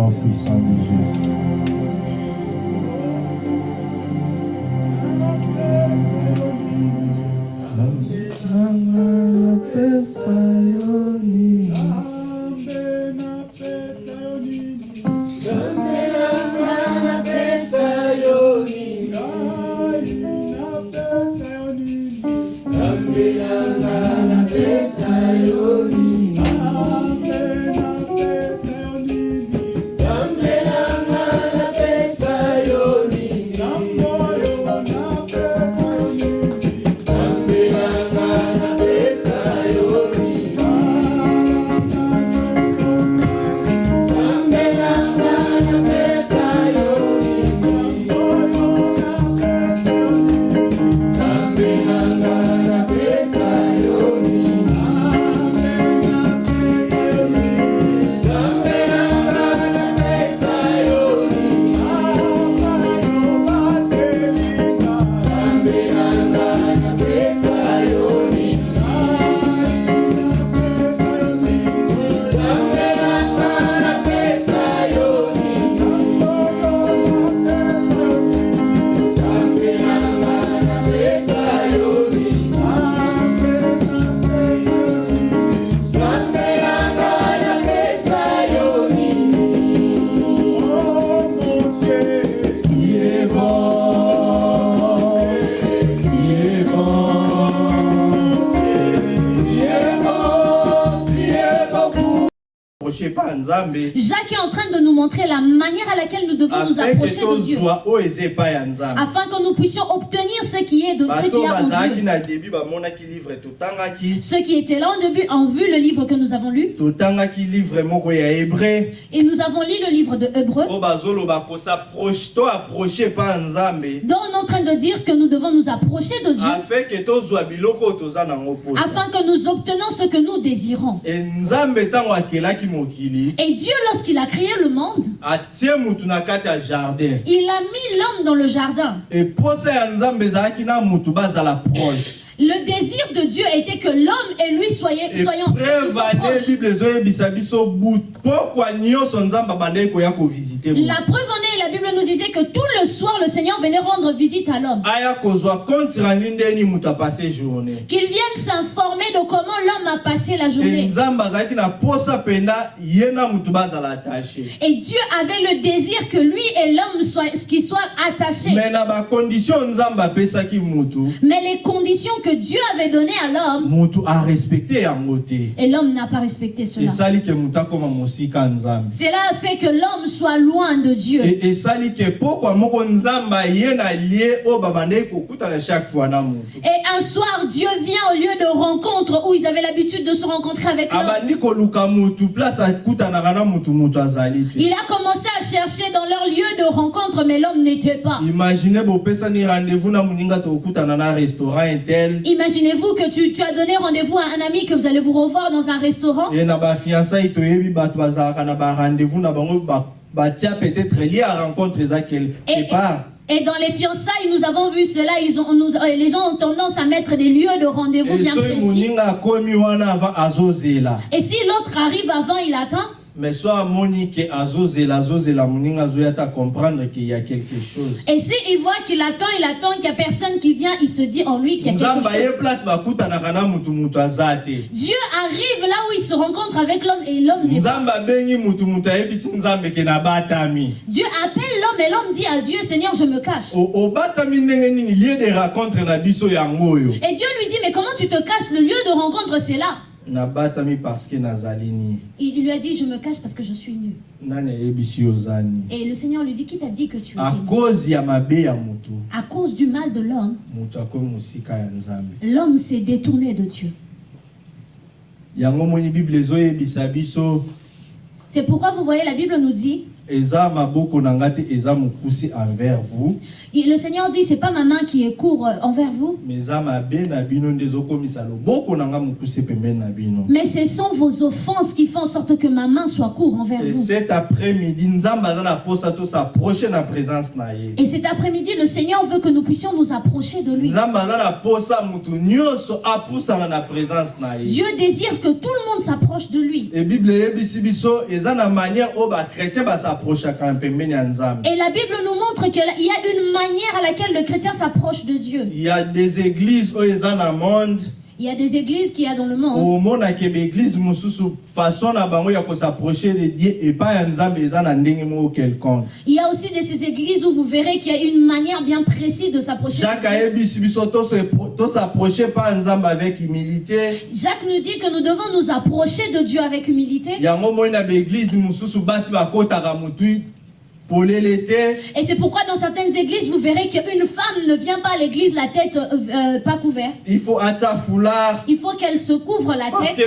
nom puissant de Jésus. Nous approcher que de Dieu. Afin que nous puissions obtenir ce qui est de ce qui bazalaki Dieu. Ceux qui étaient là au début ont vu le livre que nous avons lu. Et nous avons lu le livre de Hébreu. dont on est en train de dire que nous devons nous approcher de Dieu afin que nous obtenions ce que nous désirons. Et Dieu, lorsqu'il a créé le monde, atie mutu na kati ya jardin il a mis l'homme dans le jardin. Le désir de Dieu était que l'homme et lui soyez, soyons, La preuve en est, la Bible nous disait que tout le soir, le Seigneur venait rendre visite à l'homme. Qu'il vienne s'informer de comment l'homme a passé la journée. Et Dieu avait le désir que lui et l'homme soient, qu'ils soient attachés. Mais les conditions que Dieu avait données à l'homme, yango te et l'homme n'a pas respecté cela. Cela a fait que l'homme soit loin de Dieu. Et un soir, Dieu vient au lieu de rencontre où ils avaient l'habitude de se rencontrer avec l'homme. Il a commencé à chercher dans leur lieu de rencontre, mais l'homme n'était pas. imagine bopesani rendez-vous na na restaurant intel Imaginez-vous que tu, tu as donné rendez-vous à un ami que vous allez vous revoir dans un restaurant? Et, dans les fiançailles, nous avons vu cela. Ils ont, nous- euh, les gens ont tendance à mettre des lieux de rendez-vous bien précis. Et si l'autre arrive avant, il attend? Mais so amoni ke azozela azozela moninga azoya ta comprendre qu'il y a quelque chose Et s'il voit qu'il attend, il attend qu'il n'y a personne qui vient, il se dit en lui qu'il y a quelque chose. Dieu arrive là où il se rencontre avec l'homme et l'homme n'est pas. Dieu appelle l'homme et l'homme dit à Dieu, Seigneur, je me cache. Et Dieu lui dit, mais comment tu te caches? Le lieu de rencontre, c'est là. Il lui a dit, je me cache parce que je suis nu. Et le Seigneur lui dit, qui t'a dit que tu étais nu À cause du mal de l'homme, l'homme s'est détourné de Dieu. C'est pourquoi vous voyez, la Bible nous dit, vous Et le Seigneur dit, c'est pas ma main qui est court euh, envers vous, mais ce sont vos offenses qui font en sorte que ma main soit court envers et vous. cet après-midi Et cet après-midi, le Seigneur veut que nous puissions nous approcher de lui. Dieu désire que tout le monde s'approche de lui. e bible manière Et la Bible nous montre qu'il y a une manière à laquelle le chrétien s'approche de Dieu. il y a des églises oyo eza na monde Il y a des églises qu'il y a dans le monde. Il y a aussi de ces églises où vous verrez qu'il y a une manière bien précise de s'approcher. Jacques nous dit que nous devons nous approcher de Dieu avec humilité. Et c'est pourquoi dans certaines églises, vous verrez qu'une femme ne vient pas à l'église la tête euh, euh, pas couverte. il faut atia foulard Il faut qu'elle se couvre la parce tête.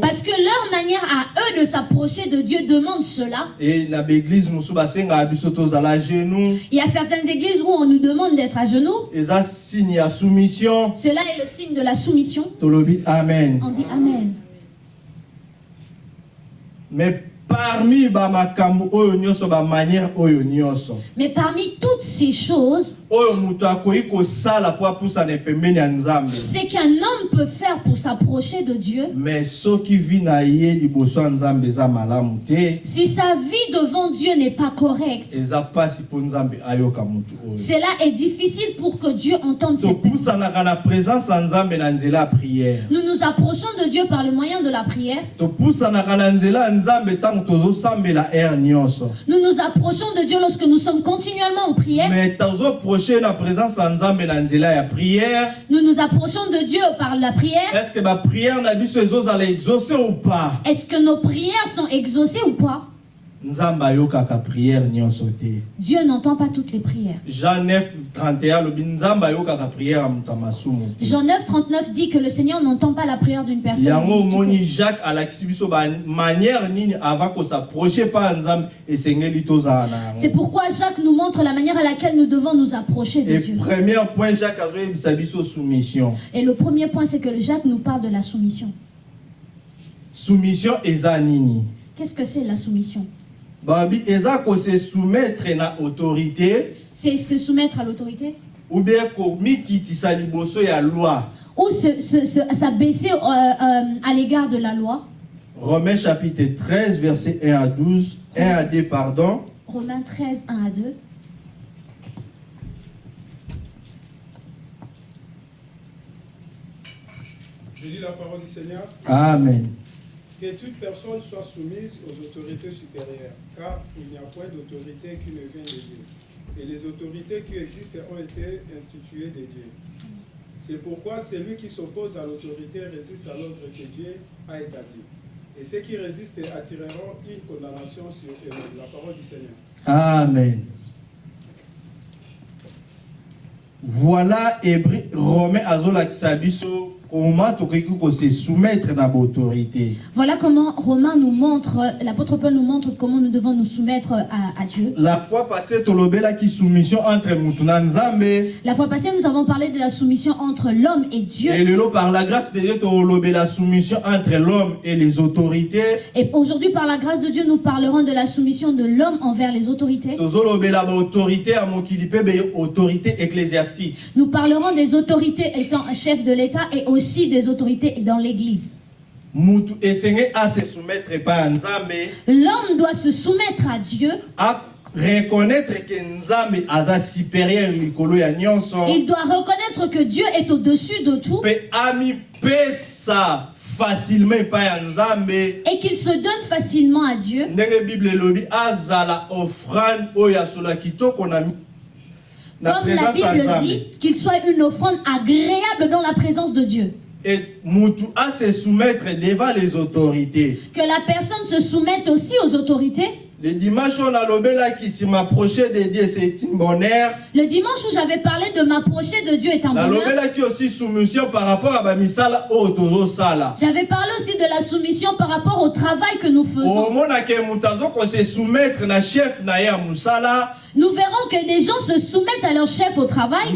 Parce que leur manière à eux de s'approcher de Dieu demande cela. e genoux Il y a certaines églises où on nous demande d'être à genoux. Cela est le signe de la soumission. amen On dit Amen. Mais parmi bamakambo oyo nyonso bamanière oyo nyonso. Mais parmi toutes ces choses, oyo moto akoki kosala mpo apusana pembeni ya nzambe. c'est qu'un homme peut faire pour s'approcher de Dieu. mais soki vi na ye liboso ya nzambe eza malamu te Si sa vie devant Dieu n'est pas correcte, eza mpasi mpo nzambe ayoka motu oyo. cela est difficile pour que Dieu entende ses topusanaka na présence ya nzambe na nzela ya prière. Nous nous approchons de Dieu par le moyen de la prière. topusanaka na nzela ya nzambe ntango Nous nous approchons de Dieu lorsque nous sommes continuellement en prière. Nous nous approchons de Dieu par la prière. Est-ce que nos prières sont exaucées ou pas? Dieu n'entend pas toutes les prières. jean 9 31 alobi nzambe ayokaka prière ya moto ya masumu te Jean 9, 39 dit que le Seigneur n'entend pas la prière d'une personne. C'est pourquoi Jacques nous montre la manière à laquelle nous devons nous approcher de et Dieu. Et le premier point, c'est que Jacques nous parle de la soumission. soumission Qu'est-ce que c'est la soumission? Babi eza kose soumettre na autorité C'est se soumettre à l'autorité? ou bien ya loi ou se- se- se- s'abaisser euh, euh, à l'égard de la loi? romains chapitre 13 verset 1 à 12 1 à 2 pardon Romains 13, 1 à 2. Je lis la parole du Seigneur. amen Que toute personne soit soumise aux autorités supérieures, car il n'y a point d'autorité qui ne vient de Dieu. Et les autorités qui existent ont été instituées de Dieu. C'est pourquoi celui qui s'oppose à l'autorité résiste à l'ordre que Dieu a établi. Et ceux qui résistent attireront une condamnation sur eux-mêmes. La parole du Seigneur. Amen. Voilà Romain azolakisa Voilà comment Romain nous montre, l'apôtre Paul nous montre comment nous devons nous soumettre à, à Dieu. La fois passée La fois passée, nous avons parlé de la soumission entre l'homme et Dieu. et par la grâce de Dieu tolobela soumission entre l'homme et les autorités. Et aujourd'hui, par la grâce de Dieu, nous parlerons de la soumission de l'homme envers les autorités. Nous parlerons des autorités étant chef de l'État et aussi des autorités dans l'Église. L'homme doit se soumettre à Dieu. à reconnaître que nzambe aza supérieur likolo ya nyonso. Il doit reconnaître que Dieu est au-dessus de tout mpe amipesa facilement epai ya nzambe et qu'il se donne facilement à Dieu. ndenge bible elobi azala offrande oyo ya kitoko na, na Comme la Bible dit, qu'il soit une offrande agréable dans la présence de Dieu. et à se soumettre devant les autorités Que la personne se soumette aussi aux autorités Le dimanche, on a lobé qui s'est m'approché de Dieu, c'est un bonheur. Le dimanche où j'avais parlé de m'approcher de Dieu est un La bonheur. lobé qui aussi soumission par rapport à Bamisala Sala. J'avais parlé aussi de la soumission par rapport au travail que nous Au faisons. moment où qu'on se soumettre na chef na musala, Nous verrons que des gens se soumettent à leur chef au travail.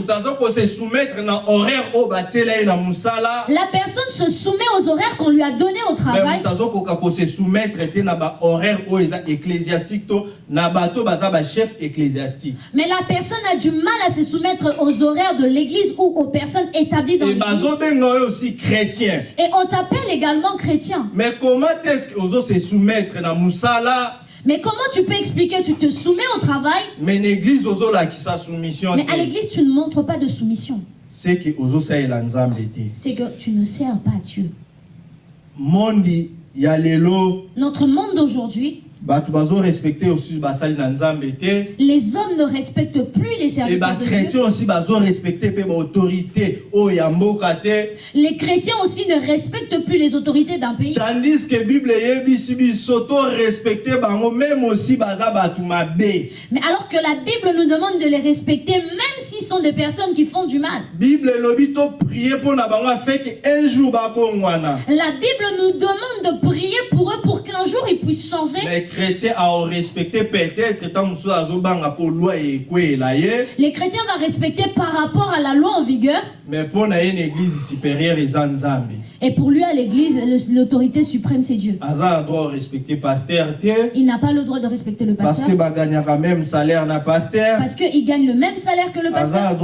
qu'on. La personne se soumet aux horaires qu'on lui a donnés au travail. Mais la personne a du mal à se soumettre aux horaires de l'église ou aux personnes établies dans l'église. chrétien. Et on t'appelle également chrétien. Mais comment est-ce que ozo se soumettre na musala Mais comment tu peux expliquer Tu te soumets au travail, mais l'église ozo la sa soumission mais à l'église, tu ne montres pas de soumission. C'est que. C'est que tu ne sers pas Dieu. Mondi ya lelo Notre monde d'aujourd'hui, les hommes ne respectent plus les serviteurs de Dieu. chrétien aussi bazo respecter pe ba autorité o ya mboka te. Les chrétiens aussi ne respectent plus les autorités d'un pays. Tandis que Bible respecter même aussi. Mais alors que la Bible nous demande de les respecter, même s'ils sont des personnes qui font du mal. Bible prier pour na un jour. La Bible nous demande de prier pour eux pour qu'un jour ils puissent changer. Chrétiens a respecter peut-être tant. Les chrétiens vont respecter par rapport à la loi en vigueur. Mais pour une église supérieure nzambe. Et pour lui, à l'église, l'autorité suprême, c'est Dieu. Aza a droit respecter pasteur te. Il n'a pas le droit de respecter le Parce pasteur que baganyaka même salaire na pasteur. parce qu'il gagne le même salaire que le pasteur. Il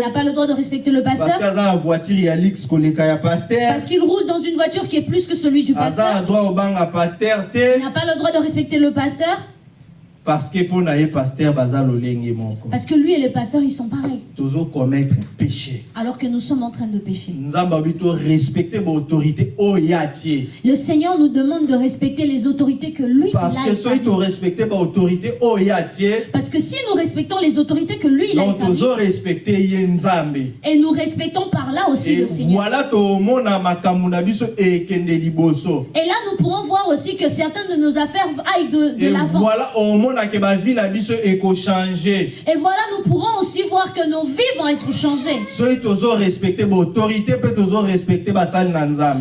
n'a pas le droit de respecter le Parce pasteur parce qu'il roule dans une voiture qui est plus que celui du pasteur. Il n'a pas le droit de respecter le pasteur Parce que pour pasteur parce que lui et le pasteur, ils sont pareils. Tozo commettre péché. Alors que nous sommes en train de pécher. Respecter ba autorité o ya tie. Le Seigneur nous demande de respecter les autorités que lui il Parce a que soki établies. to respecter ba autorité o ya tie, Parce que si nous respectons les autorités que lui il a établies, respecter et nous respectons par là aussi Et le Seigneur. voilà. Et là, nous pourrons voir aussi que certaines de nos affaires aillent de, de l'avant. voilà Et voilà, nous pourrons aussi voir que nos vies vont être changées.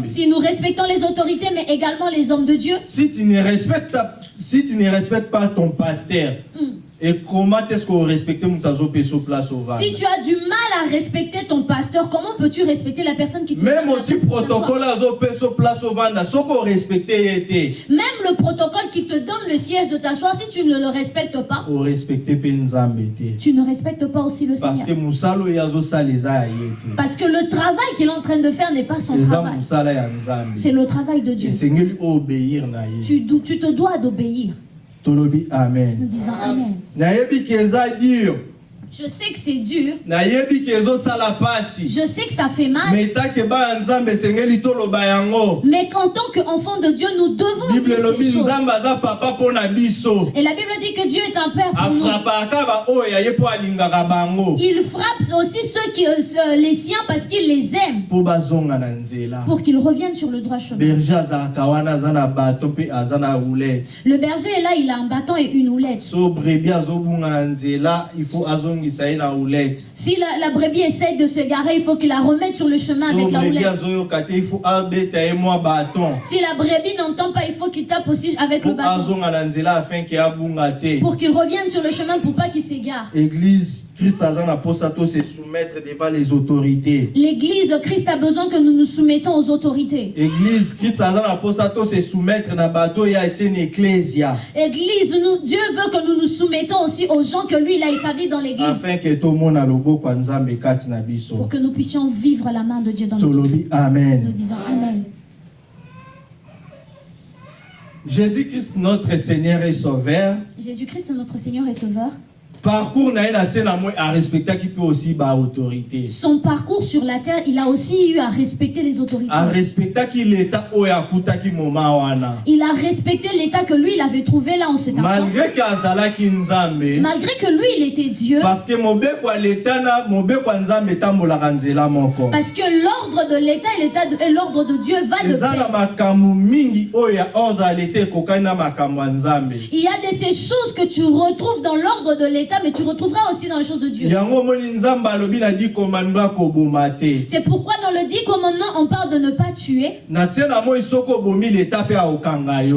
Si nous respectons les autorités, mais également les hommes de Dieu, si tu ne respectes si tu ne respectes pas ton pasteur Hmm. Et comment est-ce qu'on respecte moto azopesa place au si tu as du mal à respecter ton pasteur, comment peux-tu respecter la personne qui te même aussi protocole azopesa place orespecte ye te Même le protocole qui te donne le siège de t'asseoir, si tu ne le respectes pas, orespecte mpe nzambe te tu ne respectes pas aussi le parce que Seigneur. ye te Parce que le travail qu'il est en train de faire n'est pas son travail. C'est le travail de Dieu. esengeli obéir tu te dois d'obéir. tolobi amen. Nayebi ke eza dure Je sais que c'est dur. Je sais que ça fait mal. Mais qu'en tant qu'enfant de Dieu, nous devons bible dire ces choses. Et la Bible dit que Dieu est un père pour nous. Il frappe aussi ceux qui, euh, les siens parce qu'il les aime pour qu'ils reviennent sur le droit chemin. Le berger est là, il a un bâton et une houlette. il faut roulette. Si la, la brebis essaye de se garer, il faut qu'il la remette sur le chemin so avec la brebi houlette. azoyoka te il faut abeta ye mwa baton Si la brebis n'entend pas, il faut qu'il tape aussi avec le bâton. Pour qu'il revienne sur le chemin pour pas qu'il s'égare. église christ se soumettre devant les autorités. L'église, Christ a besoin que nous nous soumettons aux autorités. église christ to se soumettre na bato atieni ecclesia Église, nous, Dieu veut que nous nous soumettons aussi aux gens que lui, il a établis dans l'église. afin ke tomona loboko ya nzambe kati na biso Pour que nous puissions vivre la main de Dieu dans tolobi Nous amen. Disons Amen. jésus christ notre seigneur et sauveur. Jésus-Christ, notre Seigneur et Sauveur, parcours na moi arespectaki mpe aussi baautorité Son parcours sur la terre, il a aussi eu à respecter les autorités. leta oyo akutaki moma wana. Il a respecté l'état que lui, il avait trouvé là en cet instant. malgré nzambe Malgré que lui, il était Dieu, parce que moko parce que l'ordre de l'état et l'état et l'ordre de Dieu va de pair. Il y a de ces choses que tu retrouves dans l'ordre de l'état, mais tu retrouveras aussi dans les choses de Dieu. C'est pourquoi dans le dix commandements, on parle de ne pas tuer.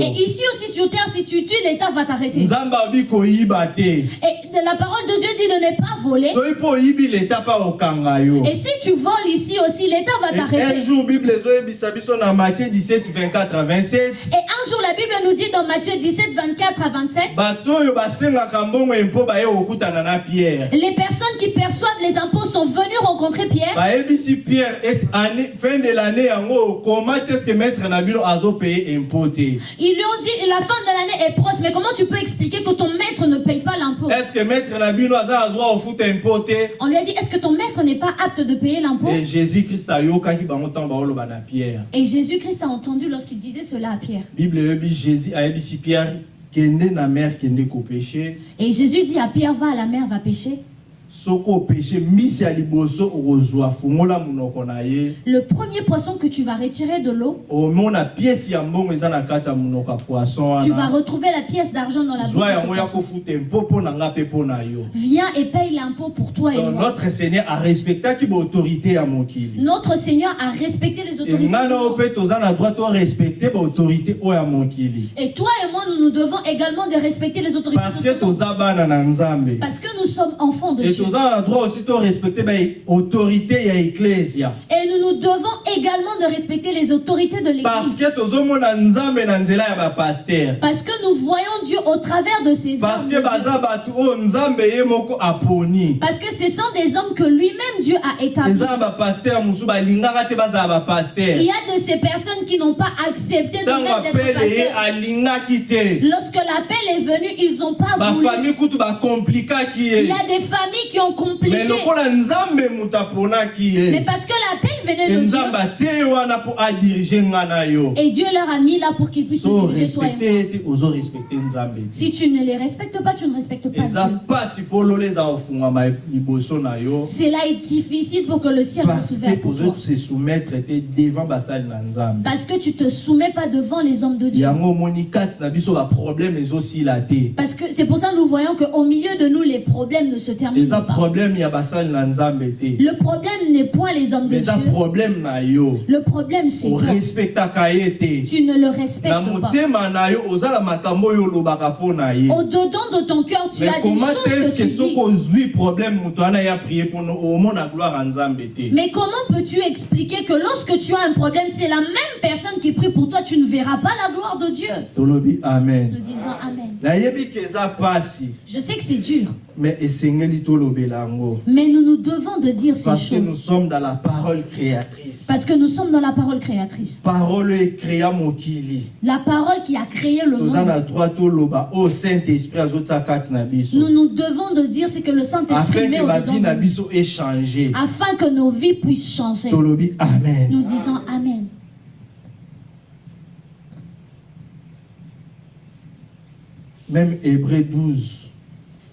Et ici aussi sur terre, si tu tues, l'état va t'arrêter. Et la parole de Dieu dit de ne pas voler. Et si tu voles ici aussi, l'état va t'arrêter. jour bible ezoyebisa biso na matthieu 17 24 à 27 Et un jour, la Bible nous dit dans Matthieu 17, 24 à 27, les personnes qui perçoivent les impôts sont venues rencontrer Pierre. Ils lui ont dit, la fin de l'année est proche, mais comment tu peux expliquer que ton maître ne paye pas l'impôt? On lui a dit, est-ce que ton maître n'est pas apte de payer l'impôt? Et Jésus-Christ a entendu lorsqu'il disait cela à Pierre. bible jésus pierre Et Jésus dit à Pierre, va à la mer, va pêcher. Le premier poisson que tu vas retirer de l'eau, tu vas retrouver la pièce d'argent dans la bouche Viens et paye l'impôt pour toi et Donc, moi. notre seigneur arespectaki baautorité ya mokili? Notre Seigneur a respecté les autorités. Et toi et moi, nous nous devons également de respecter les autorités parce que nous sommes enfants de Dieu. Toza droit aussi torespecte baautorité ya eklesia Et nous nous devons également de respecter les autorités de parce l'Église. que tozomona nzambe na nzela ya bapaster Parce que nous voyons Dieu au travers de ces parce hommes. que de Dieu. baza bato oyo nzambe ye moko aponi Parce que ce sont des hommes que lui-même Dieu a établis. eza na bapaster mosusu balingaka te bazala bapaster Il y a de ces personnes qui n'ont pas accepté de mettre d'être pasteur. Lorsque l'appel est venu, ils n'ont pas voulu. bafamille kutu bakomplikaki Il ye y a des familles qui ont compliqué. Mais parce que l'appel venait de Dieu. Et Dieu leur a mis là pour qu'ils puissent so diriger Si tu ne les respectes pas, tu ne respectes pas Dieu. Cela est difficile pour que le ciel parce ouvert pour toi. Parce que tu te soumets pas devant les hommes de Dieu. Parce que c'est pour ça que nous voyons qu'au milieu de nous, les problèmes ne se terminent pas. Le problème n'est point les hommes de Dieu. Problème na yo Le problème, c'est toi. orespectaka ye te Tu ne le na respectes pas. motema na yo ozala makambo oyo olobaka mpo na ye Au-dedans de ton cœur, tu mais as des comment choses que est-ce tu que soki dis. ozwi problème moto wana ya prie mpono omona gloire ya nzambe te Mais comment peux-tu expliquer que lorsque tu as un problème, c'est la même personne qui prie pour toi, tu ne verras pas la gloire de Dieu? Tolobi Nous amen disons Amen. nayebi ke eza pasi Je sais que c'est dur, mais nous nous devons de dire ces parce que nous choses. sommes dans la parole créatrice Parce que nous sommes dans la parole créatrice. parole mokili La parole qui a créé le monde. biso Nous nous devons de dire ce que le Saint-Esprit met au-dedans de nous. échange Afin que nos vies puissent changer. amen Nous disons Amen. même hébreu 12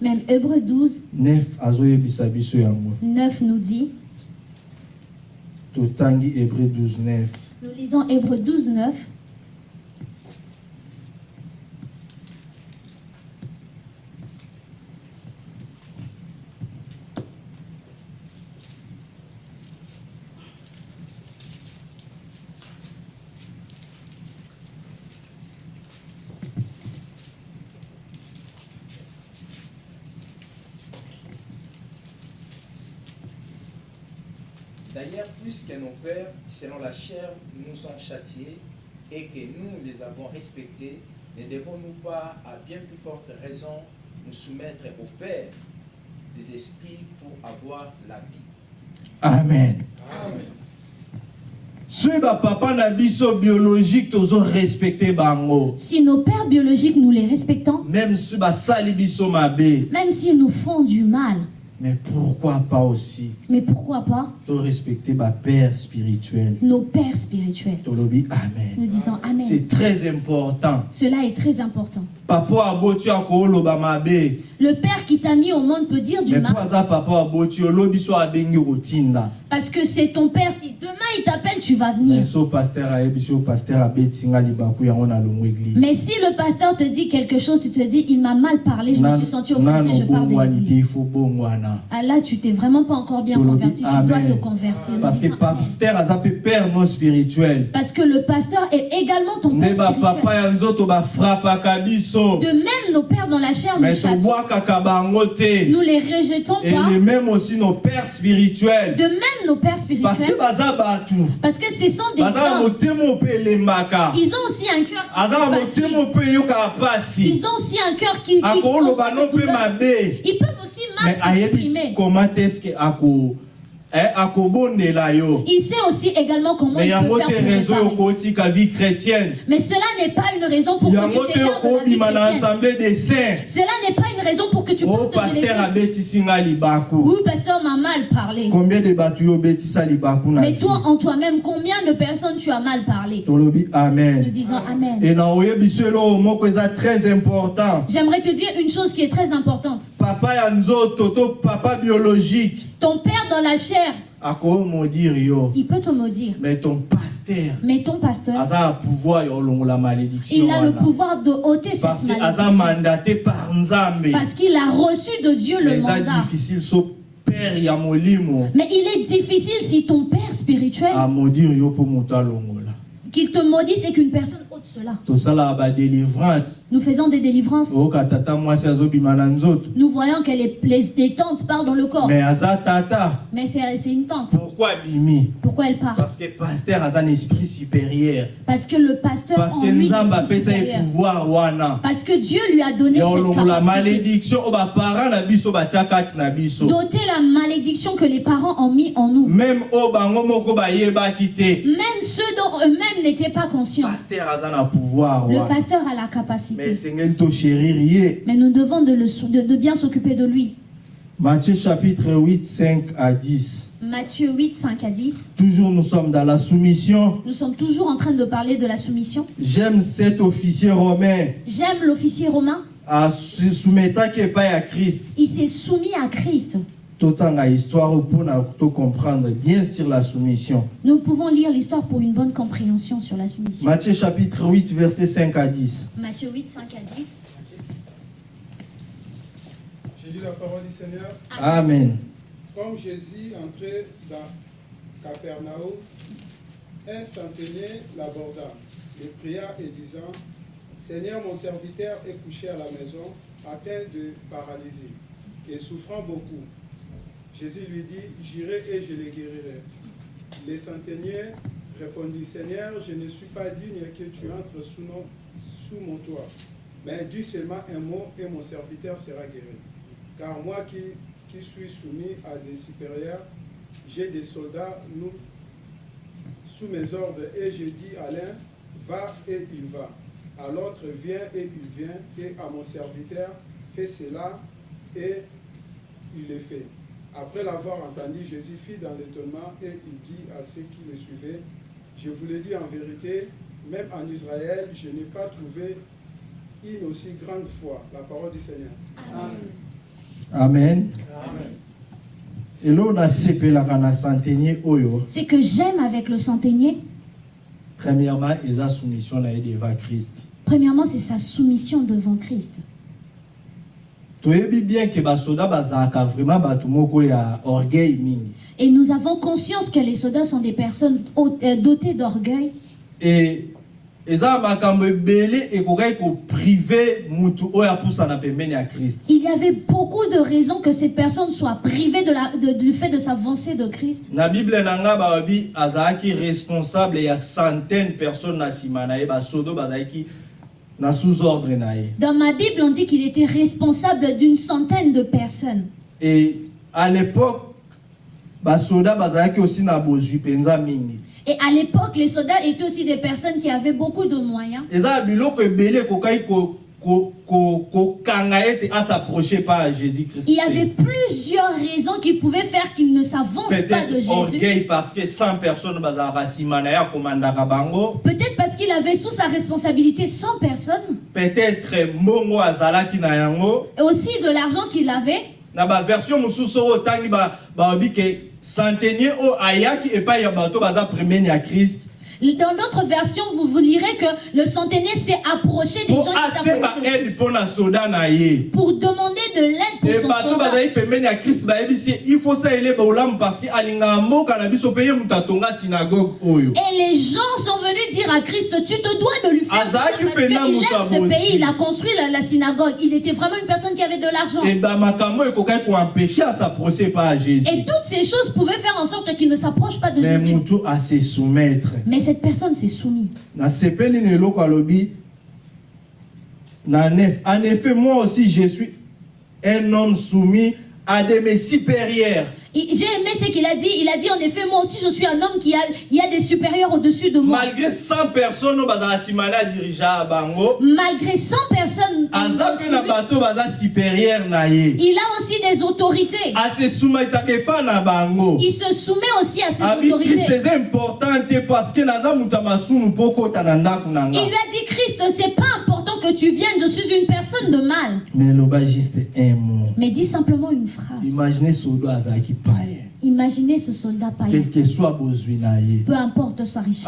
Même Hébreu 12, 9 azoyebisa biso yango 9 nous dit, totangi hébreu 12 9 nous lisons Hébreu 12, 9. Pères, selon la chair, nous ont châtiés et que nous les avons respectés, ne devons-nous pas, à bien plus forte raison, nous soumettre au Père des esprits pour avoir la vie? Amen. Amen. na biso biologique tozorespecte bango. Si nos pères biologiques, nous les respectons, même soki basali biso mabe même s'ils nous font du mal, mais pourquoi pas aussi mais pourquoi pas torespecte bapère spirituel nos pères spirituels? Tolobi Nous amen disons Amen. c'est très important Cela est très important. papa Le père qui t'a mis au monde peut dire du mal parce que c'est ton père. Si demain il t'appelle, tu vas venir. Mais si le pasteur te dit quelque chose, tu te dis il m'a mal parlé, je me suis senti offensé, je pars de l'église. Ah là, tu t'es vraiment pas encore bien converti, tu dois te convertir. Parce que mpe père non spirituel Parce que le pasteur est également ton père spirituel. De même, nos pères dans la chair nous châtient. Nous les rejetons et pas. les même aussi nos pères spirituels De même, nos pères parce spirituels. que baza bato Parce que ce sont des hommes. Ils ont aussi un cœur qui Ils ont aussi un cœur qui, qui Ils peuvent aussi mal s'exprimer. comment est-ce que Il sait aussi également comment mais il peut faire pour réparer. chrétienne Mais cela n'est pas une raison pour que tu te t'écartes de la vie chrétienne. Cela n'est pas une raison pour que tu o partes de l'église. Oui, pasteur m'a mal parlé. combien de Mais toi, en toi-même, combien de personnes tu as mal parlé? Tolobi Nous amen disons Amen. et très important J'aimerais te dire une chose qui est très importante. Papa ya nzoto to papa biologique. Ton père dans la chair, yo. Il peut te maudire. mais ton pasteur. Mais ton pasteur, olongola malédiction il a le pouvoir de ôter cette malédiction. mandaté par Parce qu'il a reçu de Dieu le mandat. difficile père Mais il est difficile si ton père spirituel, amodire yo mpo moto alongola qu'il te maudisse et qu'une personne cela. badelivrance Nous faisons des délivrances. nzoto Nous voyons que les, les, tantes parlent dans le corps. mais c'est une tante. pourquoi abimi Pourquoi elle part? Parce que pasteur aza na esprit supérieur Parce que le pasteur parce en que lui pouvoir Parce que Dieu lui a donné cette capacité. malédiction biso batia kati na biso D'ôter la malédiction que les parents ont mis en nous. même Même ceux dont eux-mêmes n'étaient pas conscients. pasteur pouvoir Le pasteur a la capacité. Mais nous devons de, le sou- de, de bien s'occuper de lui. Matthieu chapitre 8 5 à 10 Matthieu 8, 5 à 10. toujours nous sommes dans la soumission Nous sommes toujours en train de parler de la soumission. j'aime cet officier romain J'aime l'officier romain. asumetaki epai ya christ Il s'est soumis à Christ. Totanga histoire mpona tocomprendre bien sur la soumission Nous pouvons lire l'histoire pour une bonne compréhension sur la soumission. Matthieu chapitre 8 verset 5 à 10 Matthieu 8, 5 à 10. J'ai lu la parole du Seigneur. amen Comme Jésus entrait dans Capernaum, un centenier l'aborda, le pria et disant Seigneur, mon serviteur est couché à la maison, atteint de paralysie et souffrant beaucoup. Jésus lui dit J'irai et je le guérirai. Le centenier répondit Seigneur, je ne suis pas digne que tu entres sous, mon toit, mais dis seulement un mot et mon serviteur sera guéri. Car moi qui, suis soumis à des supérieurs, j'ai des soldats sous mes ordres et je dis à l'un, va et il va. À l'autre, viens et il vient. Et à mon serviteur, fais cela et il le fait. Après l'avoir entendu, Jésus fit dans l'étonnement et il dit à ceux qui le suivaient, je vous le dis en vérité, même en Israël, je n'ai pas trouvé une aussi grande foi. La parole du Seigneur. amen oyo C'est que j'aime avec le centenier, premièrement premièrement, c'est sa soumission devant Christ. Toyebi bien ke basoda bazalaka vraiment bato moko ya orgueil mingi Et nous avons conscience que les soldats sont des personnes euh, dotées d'orgueil. e eza makambo ebele ekokaki koprive mutu oyo apusana pembeni ya krist Il y avait beaucoup de raisons que cette personne soit privée de la, de- du fait de s'avancer de Christ. na bible na nga balobi azalaki responsable ya centaine personne na nsima na ye basodo bazalaki Dans ma Bible, on dit qu'il était responsable d'une centaine de personnes. à l'époque Et à l'époque, les soldats étaient aussi des personnes qui avaient beaucoup de moyens. Pas à christ Il y avait plusieurs raisons qui pouvaient faire qu'ils ne s'avancent pas de Jésus. orgueil parce que 100 personnes bazalaka nsima na ye akomandaka bango Peut-être parce qu'il avait sous sa responsabilité 100 personnes. peut-être yango Et aussi de l'argent qu'il avait. na baversion mosusu oyo otangi ba- balobi ke centenier oyo ayaki bato baza premiere ya krist Dans d'autres versions, vous, vous lirez que le centenaire s'est approché des gens qui de pour demander de l'aide pour son soldat. Et les gens sont venus dire à Christ, tu te dois de lui faire ça parce qu'il aime ce pays, il a construit la, la synagogue. Il était vraiment une personne qui avait de l'argent. Et toutes ces choses pouvaient faire en sorte qu'il ne s'approche pas de mais Jésus. Mais personne s'est soumise. en effet moi aussi je suis un homme soumis à de mes supérieurs J'ai aimé ce qu'il a dit. Il a dit en effet, moi aussi je suis un homme qui a, il y a des supérieurs au-dessus de moi. malgré 100 personnes bango Malgré 100 personnes, il a aussi des autorités. bango Il se soumet aussi à ces krist autorités. Il lui a dit, Christ, c'est pas important que tu viennes, je suis une personne de mal. mais dis simplement une phrase. Imaginez ce soldat païen. quel que soit Peu importe sa richesse,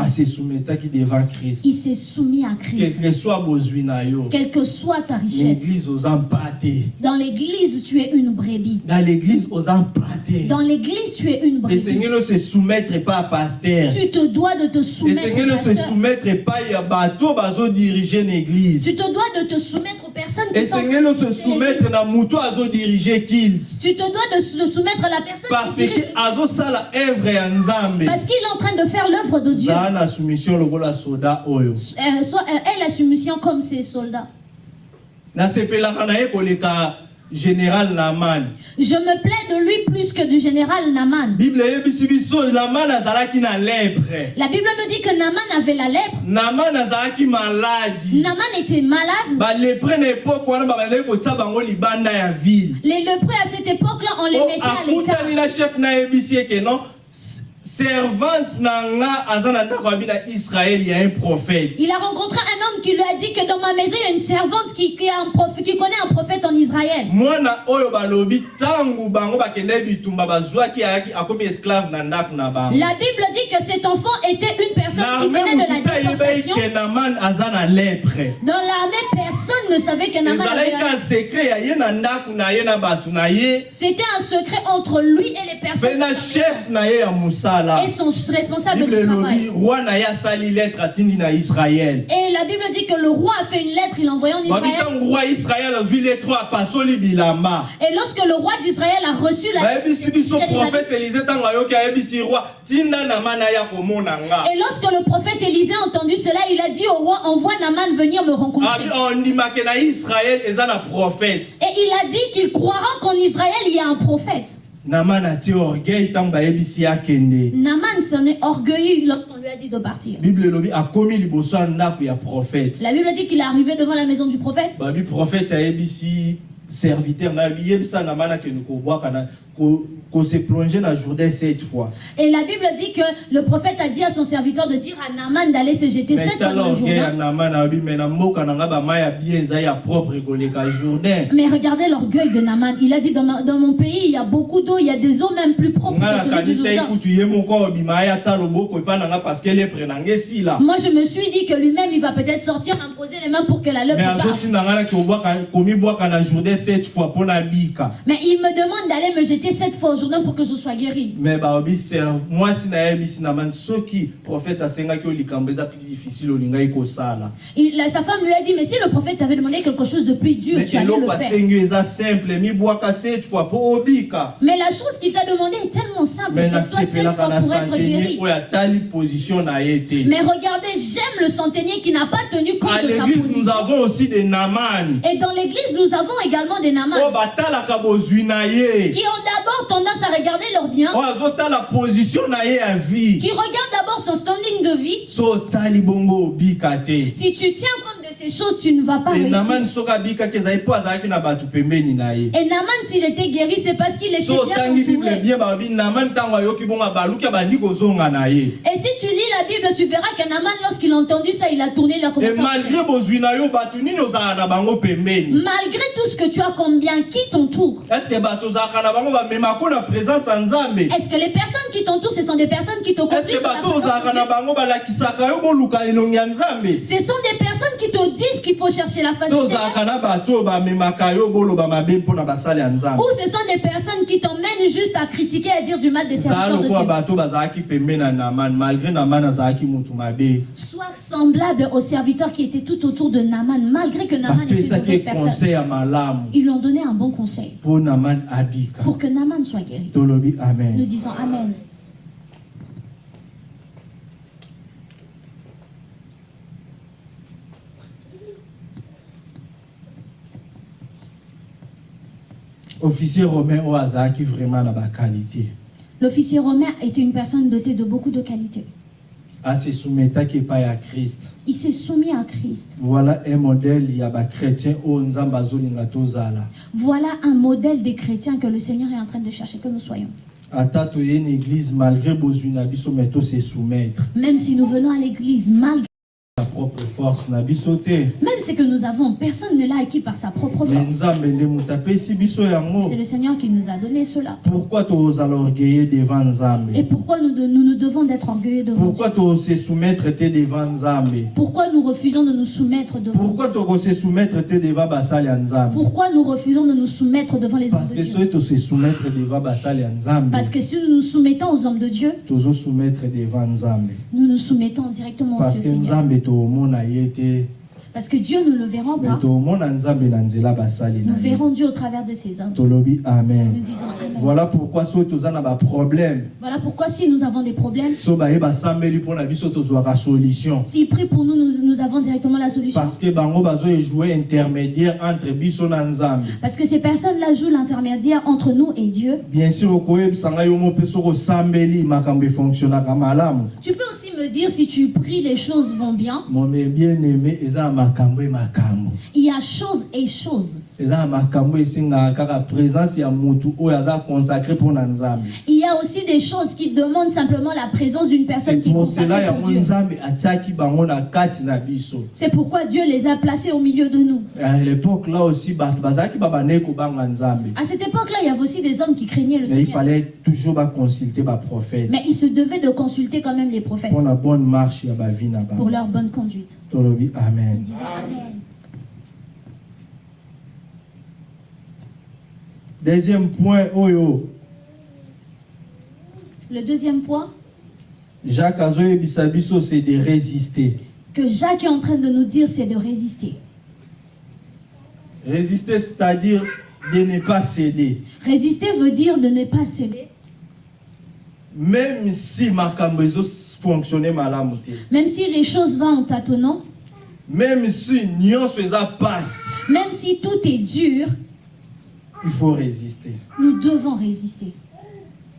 krist il s'est soumis à quel Christ. que soit bozwi na yo Quelle que soit ta richesse. l'église te Dans l'église, tu es une brebis. na l'église te Dans l'église, tu es une brebis. esengeli ose soumettre epai ya paster Tu te dois de te soumettre esengeli au pasteur. soumettre epai ya bato bazodirige na église Tu te dois de te soumettre aux personnes qui sont ose diriger soumettre l'église. na moto azodirige kilt Tu te dois de se soumettre à la personne parce qui dirige Parce qu'il est en train de faire l'œuvre de Dieu. Euh, euh, elle a soumission comme ses soldats. Na général naman Je me plais de lui plus que du général Naman. na La Bible nous dit que Naman avait la lèpre. naman azalaki maladi Naman était malade. balepre na epoke wana babandaki kotia bango libanda ya ville Les lépreux à cette époque-là, on les o mettait à l'écart. akutani na chef eke non? Servante na nga aza na ndako ya bino ya israele ya un prophète Il a rencontré un homme qui lui a dit que dans ma maison, il y a une servante qui, qui, a un prophète, qui connaît un prophète en Israël. mwana oyo balobi ntango bango bakendaki bitumba bazwaki ayaki akomi esclave na ndako na bango La Bible dit que cet enfant était une personne qui venait de la déportation. ke naman aza na lèpre Dans l'armée, personne ne savait que Naman avait lèpre. secret ya ye na ndako na ye na bato na ye C'était un secret entre lui et les personnes. na chef na ye ya mosala Et son responsable du travail. Et la Bible dit que le roi a fait une lettre, il l'a envoyée en Israël. Et lorsque le roi d'Israël a reçu la lettre, et lorsque le prophète Élisée a entendu cela, il a dit au roi, envoie Naman venir me rencontrer. Et il a dit qu'il croira qu'en Israël, il y a un prophète. Naman atie orgueil ntango bayebisi ye akende Naman s'en est orgueilleux lorsqu'on lui a dit de partir. bible elobi akomi liboso ya ndako ya prophète La Bible dit qu'il est arrivé devant la maison du prophète. babi prophète ayebisi serviteur na yebi yebisa naman akende kobwaka na ko- kose plonger na jourdain cette fois Et la Bible dit que le prophète a dit à son serviteur de dire à Naman d'aller se jeter sept fois dans le Jourdain. jourdain Mais regardez l'orgueil de Naman. Il a dit dans, ma- dans mon pays, il y a beaucoup d'eau, il y a des eaux même plus propres que celui du Jourdain. Moi, je me suis dit que lui-même, il va peut-être sortir, imposer les mains pour que la parte. jourdain bika Mais il me demande d'aller me jeter sept fois au pour que je sois guéri. me baobi serve mwasi nayebisi na mani soki prophète asengaki yo likambo eza plus difficile olingai kosala Il- la- sa femme lui a dit, mais si le prophète t'avait demandé quelque chose de plus dur, mais tu allais le faire. eza simple cette fois obika Mais la chose qu'il t'a demandé est tellement simple. Jette-toi sept nasepelaka fois na pour être guéri. na Mais regardez, j'aime le centenier qui n'a pas tenu compte à de sa l'église nous position. avons aussi des naman Et dans l'église, nous avons également des oyo namans batalaka bozwi na ye qui ont d'abord tendance à regarder leur bien, oyo azotala position vie. Qui regarde d'abord son standing de vie. so bongo Si tu tiens compte choses, tu ne vas pas réussir. Et Naman, s'il était guéri, c'est parce qu'il était so bien entouré. kozonga na ye. Et si tu lis la Bible, tu verras que Naman, lorsqu'il a entendu ça, il a tourné, il a e commencé à malgré tout ce que tu as combien, qui t'entoure? Estce que les personnes qui t'entourent, ce sont des personnes qui te la nzambe Ce sont des personnes qui te disent qu'il faut chercher la face du Seigneur. Ou ce sont des personnes qui t'emmènent juste à critiquer et à dire du mal des serviteurs de Dieu. Sois semblable aux serviteurs qui étaient tout autour de Naman, malgré que Naman était une mauvaise personne. Ils lui ont donné un bon conseil pour que Naman soit guéri. Nous disons Amen. Officier romain oyo azalaki vraiment na baqualité L'officier romain était une personne dotée de beaucoup de qualités. asesumetaki epai ya krist Il s'est soumis à Christ. voilà un modèle ya bachrétien oyo nzambe azolinga tozala Voilà un modèle des chrétiens que le Seigneur est en train de chercher que nous soyons. Même si nous venons à l'église, malgré na propre force na biso te même ce que nous avons, personne ne l'a acquis par sa propre force. C'est le Seigneur qui nous a donné cela. pourquoi tozala orgueille devant nzambe? Et pourquoi nous, nous nous devons d'être orgueilleux devant pourquoi tosesoumettre te devant nzambe? Pourquoi nous refusons de nous soumettre devant pourquoi Dieu? tokosesoumettre te devant basali nzambe? Pourquoi nous refusons de nous soumettre devant les hommes parce de que Dieu? soki tosesoumettre devant basali nzambe Parce que si nous nous soumettons aux hommes de Dieu, tozosoumettre devant nzambe. nous nous soumettons directement parce que au Seigneur. Parce que Dieu, nous le verrons pas. Nous verrons Dieu au travers de ces hommes. tolobi Nous amen disons Amen. voilà pourquoi soki toza na baproblème Voilà pourquoi si nous avons des problèmes, s'ils prient pour nous, nous, nous avons directement la solution. parce que intermédiaire entre Parce que ces personnes-là jouent l'intermédiaire entre nous et Dieu. bien sûr malamu Tu peux aussi me dire si tu pries, les choses vont bien. e Il y a choses et choses. nzambe Il y a aussi des choses qui demandent simplement la présence d'une personne qui est consacrée pour Dieu. C'est pourquoi Dieu les a placés au milieu de nous. à cette époque-là, il y avait aussi des hommes qui craignaient le mais il Seigneur. fallait toujours baconsulter baprophète Mais ils se devaient de consulter quand même les prophètes bonne marche pour leur bonne conduite. amen. Deuxième point oyo Le deuxième point. Jacques azoyebisa biso c'est de résister. Que Jacques est en train de nous dire, c'est de résister. résister c'est-à-dire de ne pas céder. Résister veut dire de ne pas céder, même si makambo ezofonctionne malamu te. Même si les choses vont en tâtonnant, même si nyonso eza pasi même si tout est dur, il faut résister. Nous devons résister.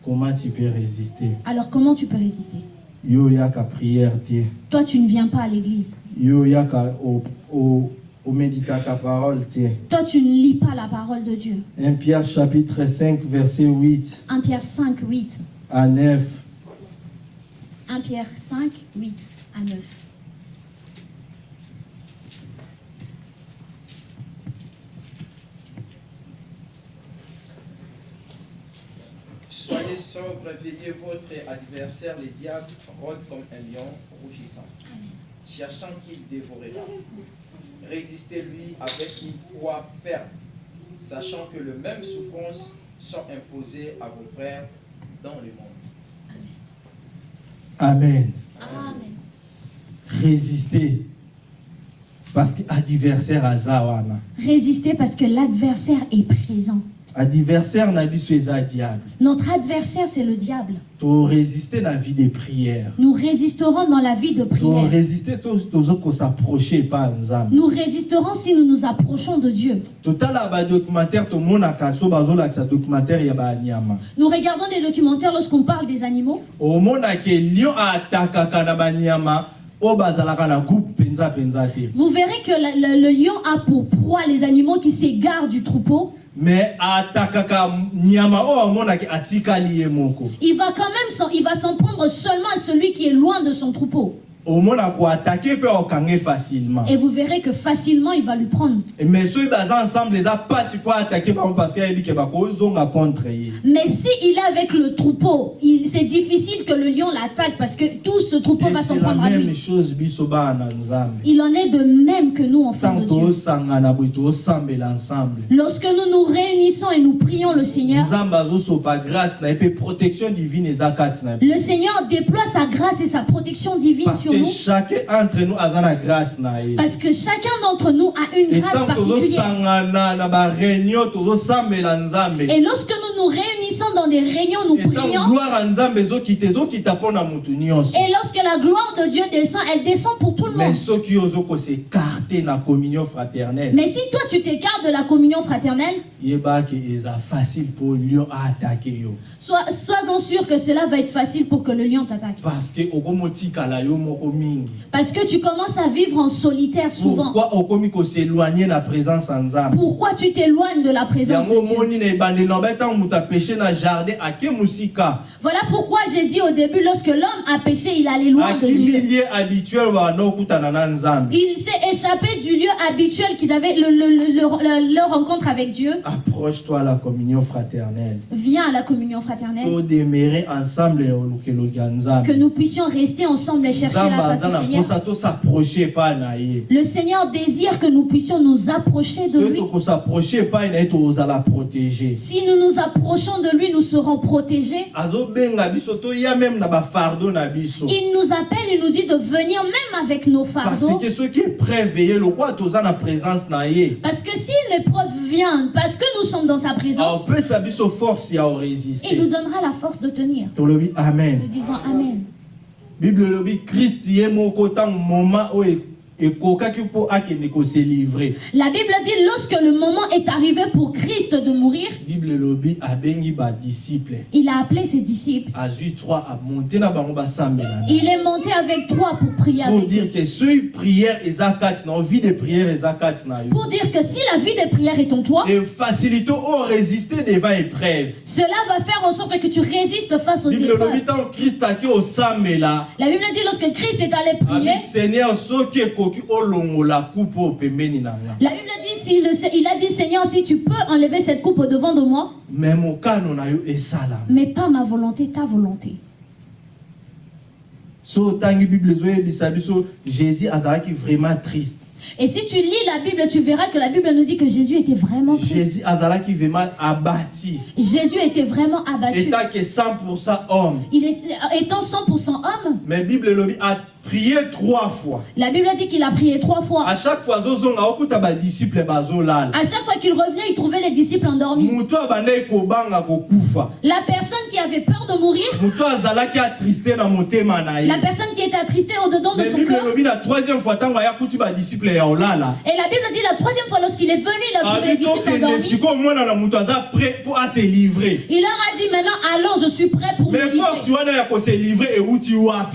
comment tu peux résister? Alors comment tu peux résister? Yo yaka prière te. Toi, tu ne viens pas à l'église. yo yaka o- omeditaka parole Toi, tu ne lis pas la parole de Dieu. 1 Pierre chapitre 5 verset 8 1 Pierre 5, 8. À 9 1 Pierre 5, 8 à 9. Soyez sobre, veillez votre adversaire, le diable, rôde comme un lion rougissant, cherchant qu'il dévorera. Résistez-lui avec une foi ferme, sachant que les mêmes souffrances sont imposées à vos frères dans le monde. amen Amen. résister parce que adversaire aza wana Résister parce que l'adversaire est présent. Adversaire diable Notre adversaire, c'est le diable. na vie de prière Nous résisterons dans la vie de prière. Nous résisterons si nous nous approchons de Dieu. bazolakisa documentaire ya banyama Nous regardons des documentaires lorsqu'on parle des animaux. lion atakaka na banyama Vous verrez que le, le- le lion a pour proie les animaux qui s'égarent du troupeau. Moko Il va quand même s'en prendre seulement à celui qui est loin de son troupeau. Facilement Et vous verrez que facilement il va lui prendre. mais baza ensemble eza mpasi mpo atake bango parce que ayebi ke bakozonga contre Mais si il est avec le troupeau, c'est difficile que le lion l'attaque parce que tout ce troupeau Et va s'en prendre à lui. chose nzambe Il en est de même que nous, enfants ntango de Dieu. Lorsque nous nous réunissons et nous prions le Seigneur, le Seigneur déploie sa grâce et sa protection divine parce sur nous. Parce que chacun d'entre nous a une grâce particulière. Et lorsque nous nous réunissons dans des réunions, nous prions. Et lorsque la gloire de Dieu descend, elle descend pour tout le monde. Mais si toi tu t'écartes de la communion fraternelle, facile lion sois, sois-en sûr que cela va être facile pour que le lion t'attaque. parce que Parce tu commences à vivre en solitaire souvent. pourquoi koséloigne na présence Pourquoi tu t'éloignes de la présence de Dieu? Voilà pourquoi j'ai dit au début, lorsque l'homme a péché, il allait loin de Dieu. Il s'est échappé du lieu habituel qu'ils avaient, le- le- le- le- leur rencontre avec Dieu. Approche-toi à la communion fraternelle Viens à la communion fraternelle. ya Que nous puissions rester ensemble et chercher la face du Seigneur. Le Seigneur désire que nous puissions nous approcher de lui. Si nous nous approchons de lui, nous serons protégés. Il nous appelle, il nous dit de venir même avec nos parce fardeaux. épreuve Parce que si l'épreuve vient, parce que nous sommes dans sa présence, il nous donnera la force de tenir. amen Nous disons Amen. bible elobi krist La Bible dit lorsque le moment est arrivé pour Christ de mourir, il a appelé ses disciples. azwi 3 amonte na bango basambela na Il est monté avec trois pour prier pour avec eux. dire que Pour dire que si la vie de prière est en toi, cela va faire en sorte que tu résistes face aux épreuves. La Bible dit lorsque Christ est allé prier, la Bible dit, le il a dit Seigneur, si tu peux enlever cette coupe devant de moi, mais pas ma volonté, ta volonté. jésus vraiment triste Et si tu lis la Bible, tu verras que la Bible nous dit que Jésus était vraiment triste. jésus azalaki vraiment abati Jésus était vraiment abattu. etake 100% homme Il est, étant 100% homme, mais bible aprie trois fois la Bible dit qu'il a prié trois fois. à chaque fois À chaque qu'il revenait, il trouvait les disciples endormis. La personne qui avait peur de mourir, la personne qui était attristée au-dedans de son cœur. Et la Bible dit la troisième fois, lorsqu'il est venu, il a trouvé les disciples endormis. Il leur a dit maintenant, allons, je suis prêt pour me mais force livrer.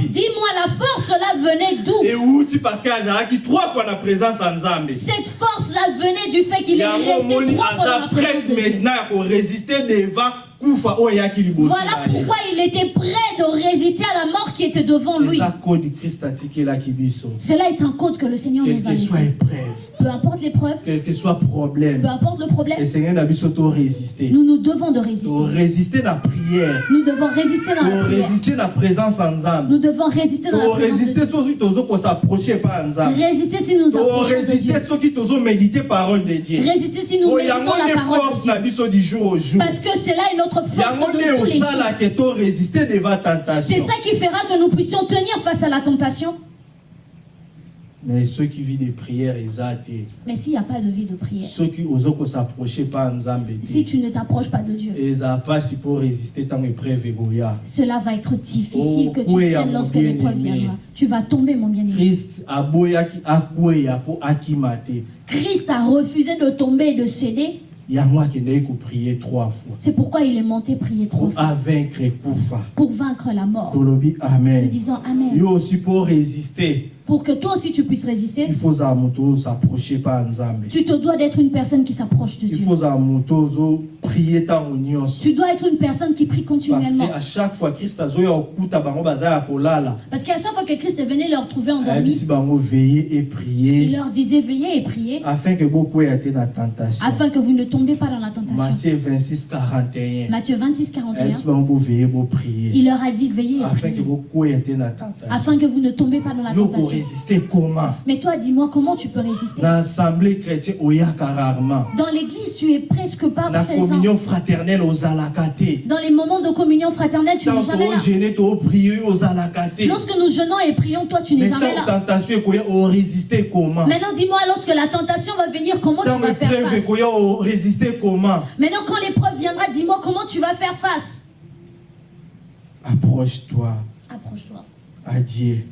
Dis-moi, la force, cela venait d'où? Euti parce que azalaki trois fois na présence ya nzambe Cette force-là venait du fait qu'il est resté trois fois dans aza la présence prête de Dieu. maintenant ya korésister devant liboso Voilà na pourquoi il était prêt de résister à la mort qui était devant lui. Cela est un code que le Seigneur quel nous a que soit épreuve. Peu importe l'épreuve, quel que soit problème. Peu importe le problème, esengeli na biso torésister nous nous devons de résister. torésister na prière. Nous devons résister dans la prière. torésister na présence ya nzambe Nous devons résister dans la présence de torésister Dieu. soki tozokosaproche pa ya nzambe Résister si nous nous approchons de Dieu. torésister soki tozomédite parole de dieu. Résister si nous po méditons la parole de Dieu. na biso du jour au jour. Parce que cela est notre yango force de tous les C'est ça qui fera que nous puissions tenir face à la tentation. mais ceux qui vivent des prières te Mais s'il n'y a pas de vie de prière, ceux qui oza s'approcher pas nzambe si tu ne t'approches pas de Dieu, eza pasi pour résister tant épreuve cela va être difficile que tu tiennes lorsque l'épreuve viendra. Tu vas tomber, mon bien-aimé. christ te Christ a refusé de tomber et de céder. Yango akendeki koprier trois fois. C'est pourquoi il est monté prier trois pour fois. pour vaincre la mort. Nous amen. Disons Amen. yo aussi pour résister Pour que toi aussi tu puisses résister, il faut ozala moto ozapproche pa nzambe tu te dois d'être une personne qui s'approche de il Dieu. faut ozoprie ntango nyonso Tu dois être une personne qui prie parce continuellement. que à chaque fois christ Parce qu'à chaque fois que Christ est venu leur trouver endormis, veiller et il prier leur disait veillez et priez afin que bokweya te na tentation afin que vous ne tombiez pas dans la tentation. matthieu 26 41 Matthieu 26, 41. ayebisi bango boveille boprier Il leur a dit veillez et afin que priez afin que vous ne tombez pas dans la tentation. Koresiste comment? Mais toi, dis-moi comment tu peux résister? na assemblée chrétienne oyaka rarement Dans l'église, tu es presque pas na présent. communion fraternelle ozalaka te Dans les moments de communion fraternelle, tu n'es jamais là. Lorsque nous jeûnons et prions, toi, tu n'es mais jamais là. tentation oresiste comment? Maintenant, dis-moi, lorsque la tentation va venir, comment tu vas faire face? ekoya oresiste comment? Maintenant, quand l'épreuve viendra, dis-moi comment tu vas faire face? approche-toi Approche-toi. à Dieu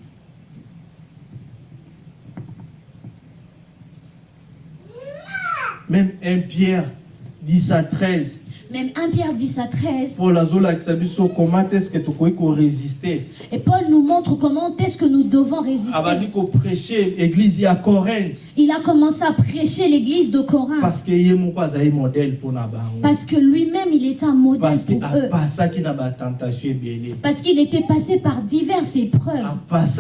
même 1 Pierre 10 à 13 Même 1 Pierre 10 à 13. Paul azolakisa biso comment est-ce que koresiste Et Paul nous montre comment est-ce que nous devons résister. ya corinthe Il a commencé à prêcher l'église de Corinth. parce que modèle bango Parce que lui-même, il était un modèle parce pour eux. Parce qu'il était passé par diverses épreuves. Parce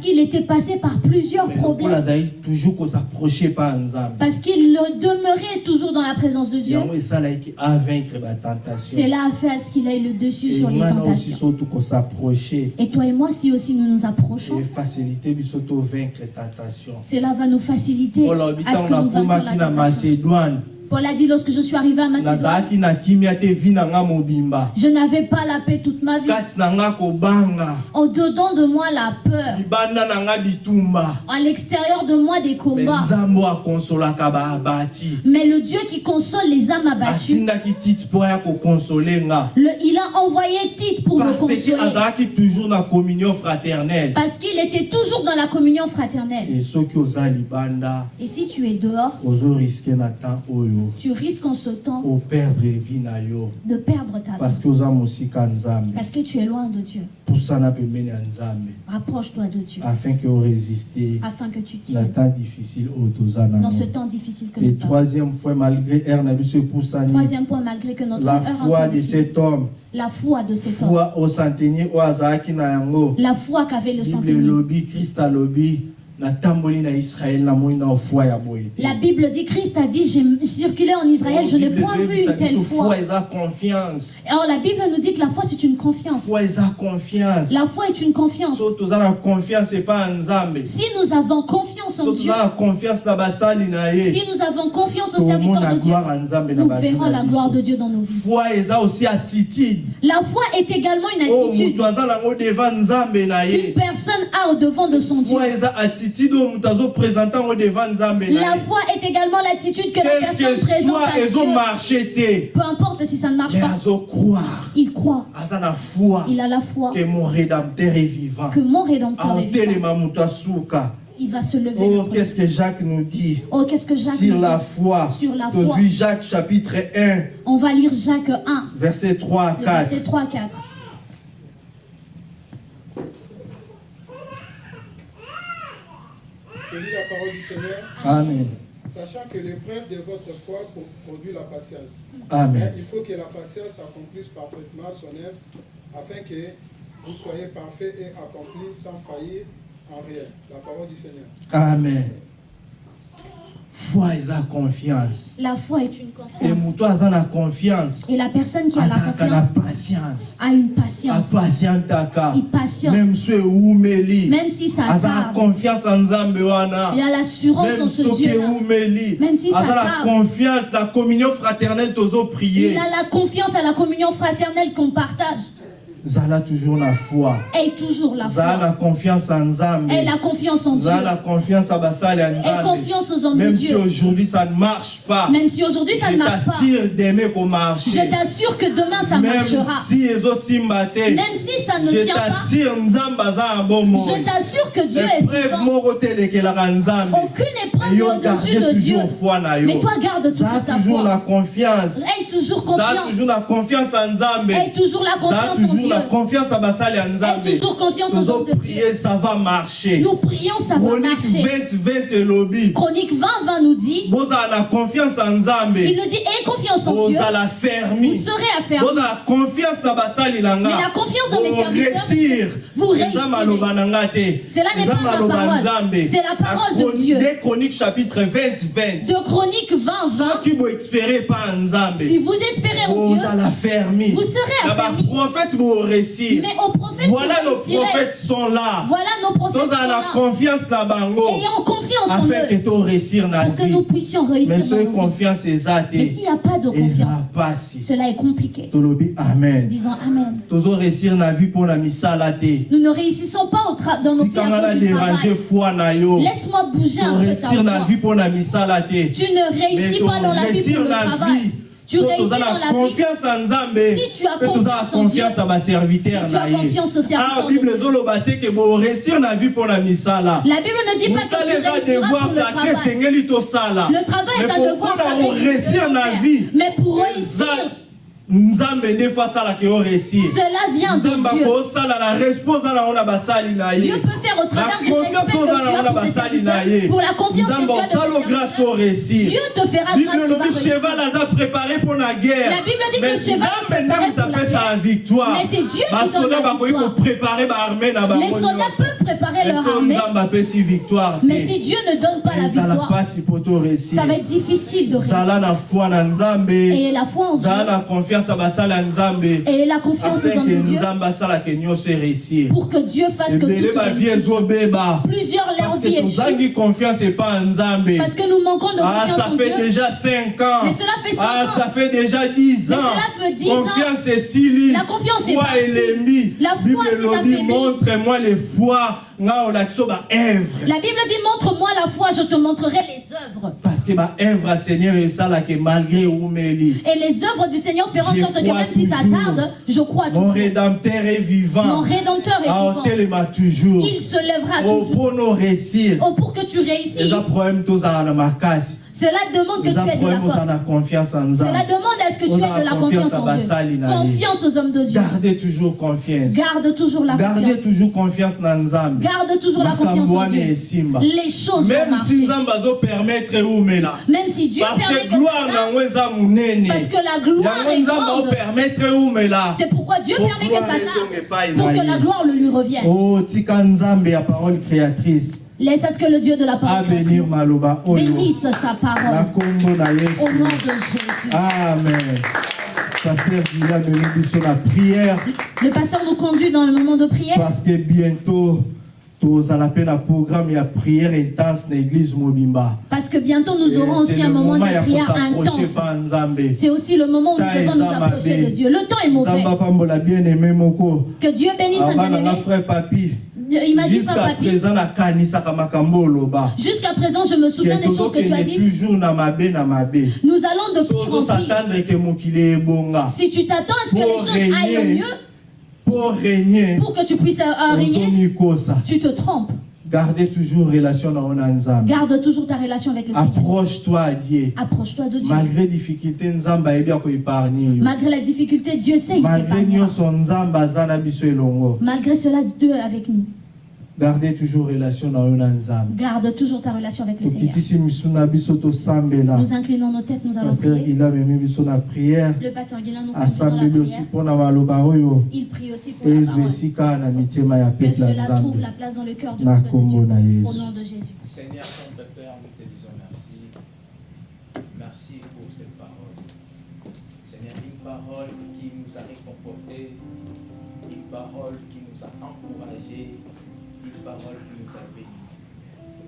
qu'il était passé par plusieurs Mais problèmes. Parce qu'il demeurait toujours dans la présence de Dieu. Cela a fait à ce qu'il ait le dessus sur les tentations. Et toi et moi, si aussi nous nous approchons, efacilité biso tovaincre tentation. Cela va nous faciliter à ce que nous vaincrons la tentation. Paul a dit lorsque je suis arrivé à Macédoine, je n'avais pas la paix toute ma vie. En dedans de moi, la peur. À l'extérieur de moi, des combats. Mais le Dieu qui console les âmes abattues, le- il a envoyé Tite pour me parce consoler. Parce qu'il était toujours dans la communion fraternelle. Et si tu es dehors, na tu risques en ce temps na yo. de perdre ta vie. parce que oza mosika nzambe. Parce que tu es loin de Dieu. pusana pembeni ya nzambe. Rapproche-toi de Dieu. afin que oresiste Afin que tu na tiennes temps difficile oyo toza dans ce temps difficile que et nous avons. troisième fois malgré ere na biso epusani Troisième point, malgré que notre la foi de cet homme. La foi de cet homme, foi au centenier oyo azalaki na yango la foi qu'avait le centenier. krist alobi La Bible dit, Christ a dit, j'ai circulé en Israël, je n'ai point vu une telle foi. Alors la Bible nous dit que la foi c'est une confiance. La foi est une confiance. Si nous avons confiance en Dieu, si nous avons confiance au serviteur de Dieu, nous verrons la gloire de Dieu dans nos vies. La foi est également une oyo attitude qu'une personne a au devant de son Dieu. La foi est également l'attitude que la personne présente à Dieu. Peu importe si ça ne marche pas, il croit. Il a la foi que mon rédempteur est vivant que mon Rédempteur est vivant. Il va se lever. oh qu'est-ce que jacques nous dit Oh, qu'est-ce que Jacques sur nous la dit foi Sur la foi. jacques chapitre 1 On va lire Jacques 1, verset 3 à le 4 verset 3 à 4. La parole du Seigneur, amen sachant que l'épreuve de votre foi pro- produit la patience. Mais amen il faut que la patience accomplisse parfaitement son œuvre, afin que vous soyez parfaits et accomplis sans faillir en rien. La parole du Seigneur. amen foi eza confiance La foi est une confiance. moto aza na confiance Et la personne qui a la azalaka na confiance patience a une patience. apatientaka Il patiente. même so ewumeli Même si ça aza na confiance en nzambe wana il a l'assurance en ce soki Dieu-là. ewumeli Même si ça aza na confiance na communion fraternelle Il tozoprier a la confiance à la communion fraternelle qu'on partage. Zala toujours na foi Aie toujours la zala foi. confiance en nzambe Aie la confiance en Dieu. zala confiance à basali ya Aie nzambe confiance aux hommes de même si Dieu. aujourd'hui ça ne marche pas Même si aujourd'hui ça ne je marche pas, t'assure d'aimer qu'on marche je t'assure que demain ça même marchera. si Même si ça ne je tient pas, je t'assure que Dieu est vivant. Aucune épreuve au-dessus de Dieu. foi Mais toi, garde toujours ta toujours la foi. confiance Aie toujours confiance. toujours la confiance en nzambe Aie toujours la confiance en Dieu. La confiance à basali ya Aie nzambe. Toujours confiance aux hommes de Dieu. prier ça va marcher. Nous prions, ça va chronique marcher. 20 20 elobi Chronique 20, 20 nous dit, bozala na confiance en nzambe. Il nous dit, aie confiance en Dieu, bozala vous fermi serez affermis. bozala confiance na basali na nga Mais la confiance dans mes serviteurs, réussir vous réussirez. Cela n'est pas ma parole. C'est la parole de Dieu. Des chroniques chapitre 20 20 De Chronique 20, 20, soki boespere pa nzambe. Si vous espérez en Dieu, vous serez na affermis. baprophète boréussir Mais aux prophètes, voilà nos prophètes sont là Voilà nos prophètes sont là. confiance na bango Ayons confiance en afin que eux na pour que nous puissions réussir mais vies. confiance eza Mais s'il n'y a pas de confiance, cela est compliqué. tolobi amen Disons Amen. tozoréussir na vie mpo na misala te Nous ne réussissons pas au dans nos vies tikanga à na cause du déranger foi na yo Laisse-moi bouger un peu ta na foi. vie na misala te Tu ne réussis pas dans la vie pour le travail. Vie Tu so réussis dans la vie. confiance en nzambe Si tu as na confiance en confiance Dieu, ya baserviteur si tu as confiance aux serviteurs ah bible Dieu. ezoloba te ke boréussir na vie mpo na misala La Bible ne dit pas que tu réussiras devoir pour le travail. Le travail est Mais un pour devoir sacré que tu réussir na vie Mais pour réussir, cela vient de Dieu. Dieu peut faire au travers du respect que tu as pour pour la confiance que tu as Dieu te fera grâce, préparé mpo na guerre. La Bible dit que cheval préparé pour la guerre. victoire. Mais c'est Dieu qui donne la victoire. Les soldats peuvent préparer leur armée, mais si Dieu ne donne pas la victoire, ça va être difficile de réussir. Et la foi en Dieu et la confiance aux hommes de Dieu pour que Dieu fasse que tout réussisse. Plusieurs leur parce vie que parce nous manquons de Ah, confiance ça en fait Dieu. déjà 5 ans. Mais cela fait cinq ah, ans. ça fait déjà 10 Mais ans. cela fait 10 ans. Confiance est sili. La confiance est partie. La foi elobi, affaiblie. montre-moi les foi La Bible dit montre-moi la foi, je te montrerai les œuvres. Parce que ba œuvre à Seigneur esalaka malgré umeli. Et les œuvres du Seigneur feront en sorte que même si ça tarde, je crois Mon toujours. rédempteur est Mon vivant. Rédempteur est Ah, vivant. toujours. Il se lèvera Oh, toujours. Oh, pour que tu réussisses, cela demande que tu aies de la force. en Cela demande à ce que tu aies de la confiance en Dieu. Confiance aux hommes de Dieu. gardez toujours confiance Garde toujours la gardez confiance. toujours confiance na nzambe Garde toujours la confiance en Dieu. Les choses vont même si marcher. Même si Dieu permet que ça parce que la gloire est grande. C'est pourquoi Dieu permet que ça Pour que la gloire le lui revienne. oh tika nzambe ya parole créatrice Laisse à ce que le Dieu de la parole oyo bénisse sa parole. Au nom de Jésus. amen na prière Le pasteur nous conduit dans le moment de prière parce que bientôt programme ya prière intense na église mobimba parce que bientôt nous Et aurons aussi un moment moment de prière intense. C'est aussi le moment où nous devons nous approcher de Dieu. Le temps est mauvais. Que Dieu bénisse un bien-aimé. Il m'a dit, jusqu'à Papa présent jusqu'à je me souviens des choses que tu as dit. Nous allons de pire en mokili ebonga Si tu t'attends à ce que les choses aillent mieux, pour régner. pour que tu puisses euh, régner, tu te trompes. gardez toujours relation Garde toujours ta relation avec le Seigneur. approche-toi à Dieu. Approche-toi de Dieu. malgré difficulté nzambe ayebi akoépargne yo. Malgré la difficulté, Dieu sait, il malgré Malgré cela, Dieu est avec nous. Gardez toujours relation nzambe Garde toujours ta relation avec le Seigneur. Nous inclinons nos têtes, nous allons prier. Le pasteur Guilain nous conduit dans la prière. Il prie aussi pour la parole. Que cela trouve la place dans le cœur du peuple de Dieu. Au nom de Jésus. Seigneur, Saint Père, nous te disons merci. Merci pour cette parole. Seigneur, une parole qui nous a réconfortés, une parole qui nous a encouragés, parole qui nous a bénis.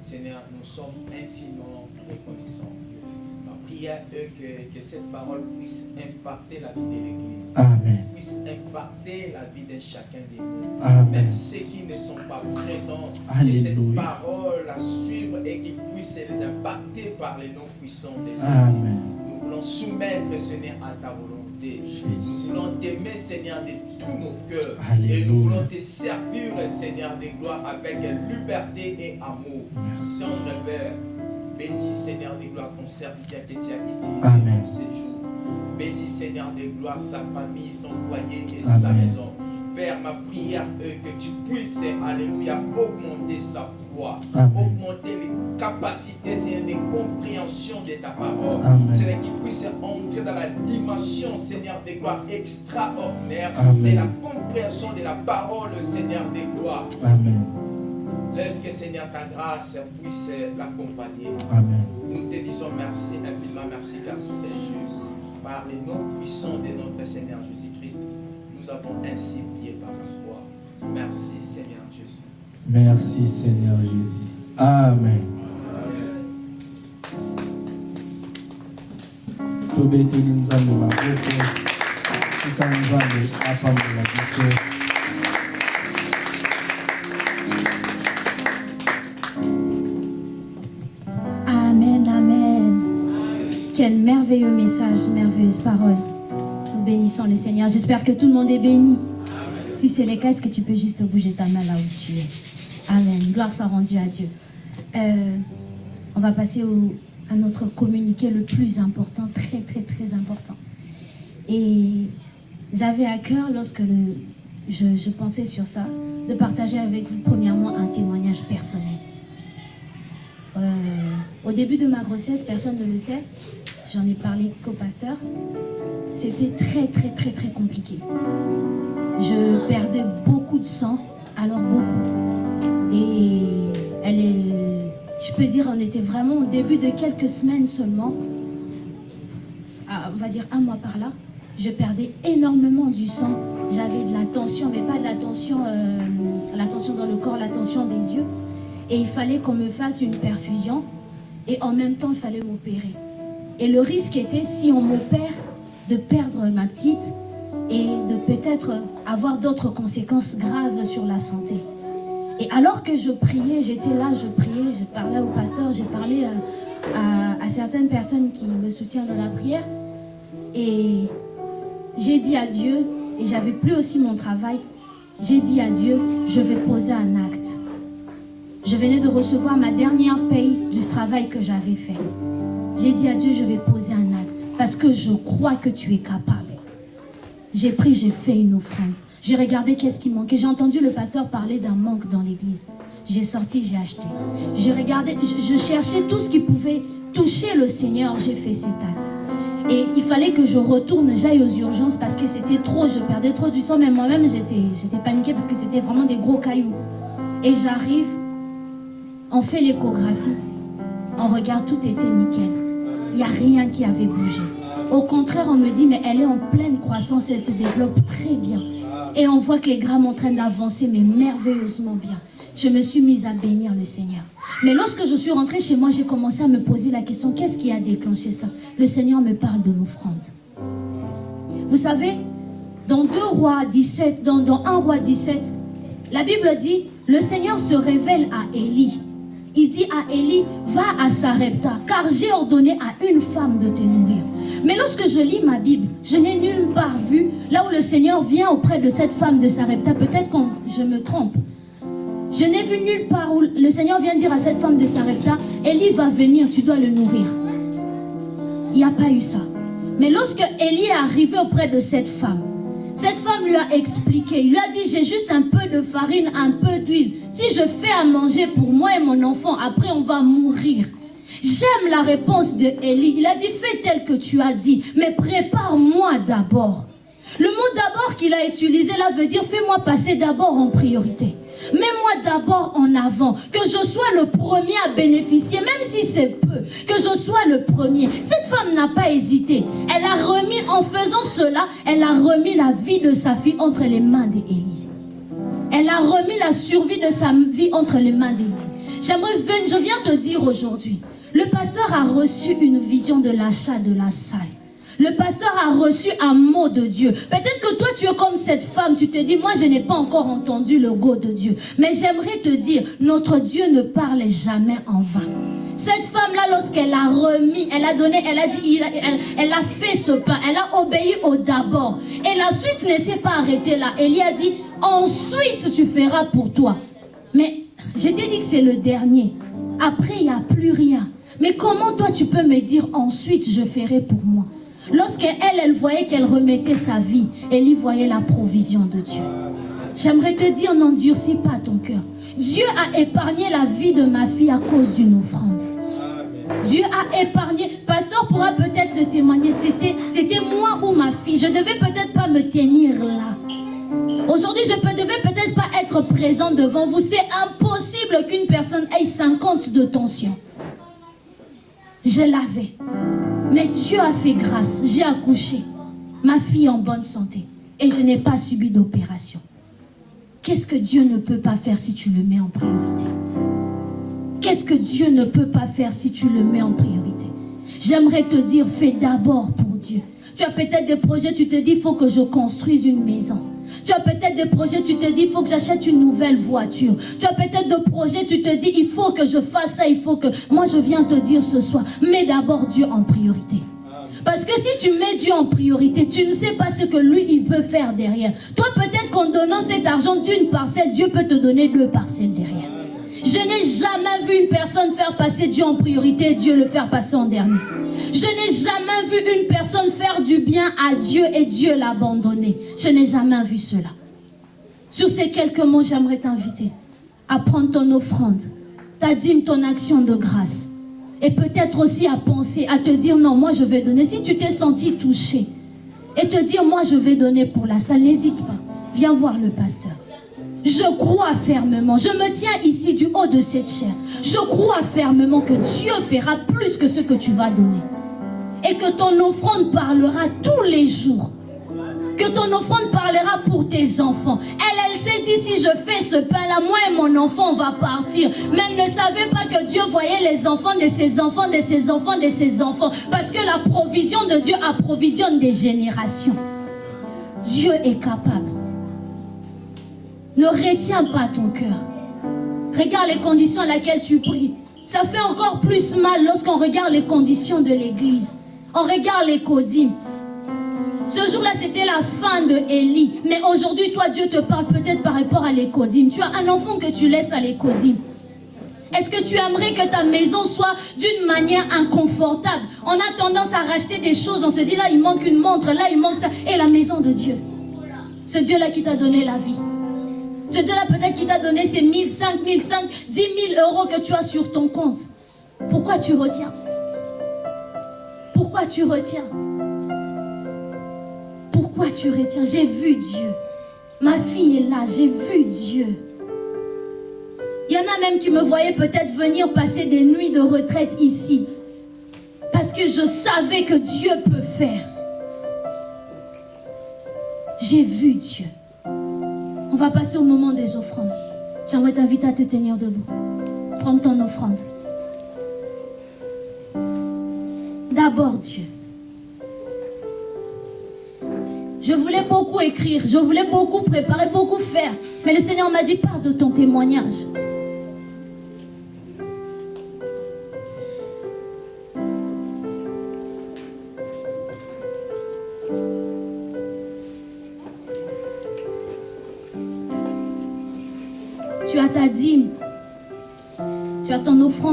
Seigneur, nous sommes infiniment reconnaissants. Ma prière est que, que cette parole puisse impacter la vie de l'Église. Amen. Puisse impacter la vie de chacun de nous. Amen. Même ceux qui ne sont pas présents, que cette parole la suivre et qu'ils puissent les impacter par les noms puissants de. Amen. Nous voulons soumettre, Seigneur, à ta volonté. Nous voulons t'aimer, Seigneur, de tous nos cœurs. Et nous voulons te servir, Seigneur, de gloire avec liberté et amour. Tendre Père, bénis, Seigneur, de gloire, ton serviteur que tu as utilisé Amen. dans ces jours. Bénis, Seigneur, de gloire, sa famille, son foyer et sa maison. Père, ma prière est que tu puisses, Alléluia, augmenter sa foi, Amen. augmenter les capacités, Seigneur, de de ta parole. Amen. Seigneur, qu'il puisse entrer dans la dimension, Seigneur, de gloire extraordinaire, Amen. de la compréhension de la parole, Seigneur, de gloire. Amen. Laisse que, Seigneur, ta grâce puisse l'accompagner. Amen. Nous te disons merci infiniment, merci car tu es Dieu. Par les noms puissants de notre Seigneur Jésus-Christ, nous avons ainsi prié par la foi. Merci Seigneur Jésus. Merci Seigneur Jésus. Amen. Amen, amen. Quel merveilleux message, merveilleuse parole. Nous bénissons le Seigneur. J'espère que tout le monde est béni. Si c'est le cas, est-ce que tu peux juste bouger ta main là où tu es? Amen. Gloire soit rendue à Dieu. Euh, on va passer au- à notre communiqué le plus important, très très très important. Et j'avais à cœur, lorsque je pensais sur ça, de partager avec vous premièrement un témoignage personnel. Euh, au début de ma grossesse, personne ne le sait, j'en ai parlé qu'au pasteur, c'était très très très très compliqué. Je perdais beaucoup de sang, alors beaucoup. Et elle est, je peux dire, on était vraiment au début de quelques semaines seulement, à- on va dire un mois par là, je perdais énormément du sang. J'avais de la tension, mais pas de la tension, euh, la tension dans le corps, la tension des yeux. Et il fallait qu'on me fasse une perfusion. Et en même temps, il fallait m'opérer. Et le risque était, si on m'opère, de perdre ma petite et de peut-être avoir d'autres conséquences graves sur la santé. Et alors que je priais, j'étais là, je priais, je parlais au pasteur, j'ai parlé euh, à, à certaines personnes qui me soutiennent dans la prière. Et j'ai dit à Dieu, et j'avais plus aussi mon travail, j'ai dit à Dieu, je vais poser un acte. Je venais de recevoir ma dernière paye du travail que j'avais fait. J'ai dit à Dieu, je vais poser un acte parce que je crois que tu es capable. J'ai pris, j'ai fait une offrande. J'ai regardé qu'est-ce qui manquait. J'ai entendu le pasteur parler d'un manque dans l'église. J'ai sorti, j'ai acheté. J'ai regardé, je, cherchais tout ce qui pouvait toucher le Seigneur. J'ai fait cet acte. Et il fallait que je retourne, j'aille aux urgences parce que c'était trop, je perdais trop du sang. Mais moi-même, j'étais paniquée parce que c'était vraiment des gros cailloux. Et j'arrive, on fait l'échographie, on regarde, tout était nickel. Il n'y a rien qui avait bougé. Au contraire, on me dit, mais elle est en pleine croissance, elle se développe très bien. Et on voit que les grammes sont en train d'avancer, mais merveilleusement bien. Je me suis mise à bénir le Seigneur. Mais lorsque je suis rentrée chez moi, j'ai commencé à me poser la question, qu'est-ce qui a déclenché ça? Le Seigneur me parle de l'offrande. Vous savez, dans 2 rois 17, dans, dans 1 roi 17, la Bible dit, le Seigneur se révèle à Élie. Il dit à Élie, va à Sarepta, car j'ai ordonné à une femme de te nourrir. Mais lorsque je lis ma Bible, je n'ai nulle part vu là où le Seigneur vient auprès de cette femme de Sarepta. Peut-être que je me trompe. Je n'ai vu nulle part où le Seigneur vient dire à cette femme de Sarepta, Élie va venir, tu dois le nourrir. Il n'y a pas eu ça. Mais lorsque Élie est arrivé auprès de cette femme, cette femme lui a expliqué, il lui a dit, j'ai juste un peu de farine, un peu d'huile. Si je fais à manger pour moi et mon enfant, après on va mourir. J'aime la réponse de Élie. Il a dit, fais tel que tu as dit, mais prépare-moi d'abord. Le mot d'abord qu'il a utilisé là veut dire, fais-moi passer d'abord en priorité. Mets-moi d'abord en avant, que je sois le premier à bénéficier, même si c'est peu, que je sois le premier. Cette femme n'a pas hésité. Elle a remis, en faisant cela, elle a remis la vie de sa fille entre les mains d'Élisée. Elle a remis la survie de sa vie entre les mains d'Élisée. J'aimerais, je viens te dire aujourd'hui, Le pasteur a reçu une vision de l'achat de la salle. Le pasteur a reçu un mot de Dieu. Peut-être que toi, tu es comme cette femme, tu te dis, moi, je n'ai pas encore entendu le go de Dieu. Mais j'aimerais te dire, notre Dieu ne parle jamais en vain. Cette femme-là, lorsqu'elle a remis, elle a donné, elle a dit, elle, a fait ce pain, elle a obéi au d'abord. Et la suite ne s'est pas arrêtée là. Elie a dit, ensuite tu feras pour toi. Mais je t'ai dit que c'est le dernier. Après, il n'y a plus rien. Mais comment toi tu peux me dire ensuite je ferai pour moi? Lorsqu'elle, elle voyait qu'elle remettait sa vie, elle y voyait la provision de Dieu. J'aimerais te dire, n'endurcis pas ton cœur. Dieu a épargné la vie de ma fille à cause d'une offrande. Dieu a épargné. Pasteur pourra peut-être le témoigner. C'était moi ou ma fille. Je devais peut-être pas me tenir là. Aujourd'hui, je ne devais peut-être pas être présent devant vous. C'est impossible qu'une personne ait 50 de tension. Je l'avais. Mais Dieu a fait grâce. J'ai accouché. Ma fille en bonne santé. Et je n'ai pas subi d'opération. Qu'est-ce que Dieu ne peut pas faire si tu le mets en priorité? Qu'est-ce que Dieu ne peut pas faire si tu le mets en priorité? J'aimerais te dire, fais d'abord pour Dieu. Tu as peut-être des projets, tu te dis, il faut que je construise une maison. Tu as peut-être des projets, tu te dis, il faut que j'achète une nouvelle voiture. Tu as peut-être des projets, tu te dis, il faut que je fasse ça, il faut que... Moi, je viens te dire ce soir, mets d'abord Dieu en priorité. Parce que si tu mets Dieu en priorité, tu ne sais pas ce que lui, il veut faire derrière. Toi, peut-être qu'en donnant cet argent d'une parcelle, Dieu peut te donner deux parcelles derrière. Je n'ai jamais vu une personne faire passer Dieu en priorité et Dieu le faire passer en dernier. Je n'ai jamais vu une personne faire du bien à Dieu et Dieu l'abandonner. Je n'ai jamais vu cela. Sur ces quelques mots, j'aimerais t'inviter à prendre ton offrande, ta dîme, ton action de grâce. Et peut-être aussi à penser, à te dire non, moi je vais donner. Si tu t'es senti touché et te dire moi je vais donner pour la salle, n'hésite pas. Viens voir le pasteur. Je crois fermement, je me tiens ici du haut de cette chair. Je crois fermement que Dieu fera plus que ce que tu vas donner. Et que ton offrande parlera tous les jours. Que ton offrande parlera pour tes enfants. Elle, elle s'est dit, si je fais ce pain-là, moi et mon enfant, va partir. Mais elle ne savait pas que Dieu voyait les enfants de ses enfants, de ses enfants, de ses enfants. Parce que la provision de Dieu approvisionne des générations. Dieu est capable. Ne retiens pas ton cœur. Regarde les conditions à laquelle tu pries. Ça fait encore plus mal lorsqu'on regarde les conditions de l'église. On regarde les codimes. Ce jour-là, c'était la fin de Élie. Mais aujourd'hui, toi, Dieu te parle peut-être par rapport à l'écodime. Tu as un enfant que tu laisses à l'écodime. Est-ce que tu aimerais que ta maison soit d'une manière inconfortable? On a tendance à racheter des choses. On se dit, là, il manque une montre, là, il manque ça. Et la maison de Dieu. Ce Dieu-là qui t'a donné la vie. Ce Dieu-là peut-être qui t'a donné ces 1000, 5000, 5, 10 000 euros que tu as sur ton compte. Pourquoi tu retiens? Pourquoi tu retiens? Pourquoi tu retiens? J'ai vu Dieu. Ma fille est là, j'ai vu Dieu. Il y en a même qui me voyaient peut-être venir passer des nuits de retraite ici. Parce que je savais que Dieu peut faire. J'ai vu Dieu. On va passer au moment des offrandes. J'aimerais t'inviter à te tenir debout. Prends ton offrande. D'abord Dieu. Je voulais beaucoup écrire, je voulais beaucoup préparer, beaucoup faire. Mais le Seigneur m'a dit, parle de ton témoignage.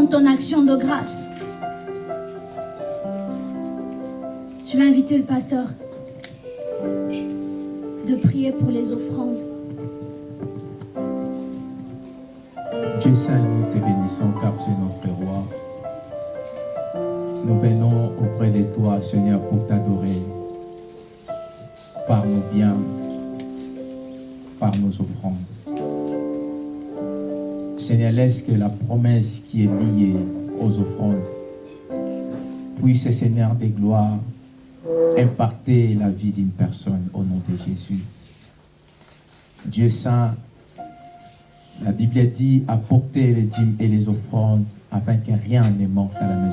Ton action de grâce. Je vais inviter le pasteur de prier pour les offrandes. Dieu Saint, nous te bénissons car tu es notre roi. Nous venons auprès de toi, Seigneur, pour t'adorer par nos biens, par nos offrandes. Seigneur, laisse que la promesse qui est liée aux offrandes puisse, Seigneur des gloires, impacter la vie d'une personne au nom de Jésus. Dieu Saint, la Bible dit apporter les dîmes et les offrandes afin que rien ne manque à la maison.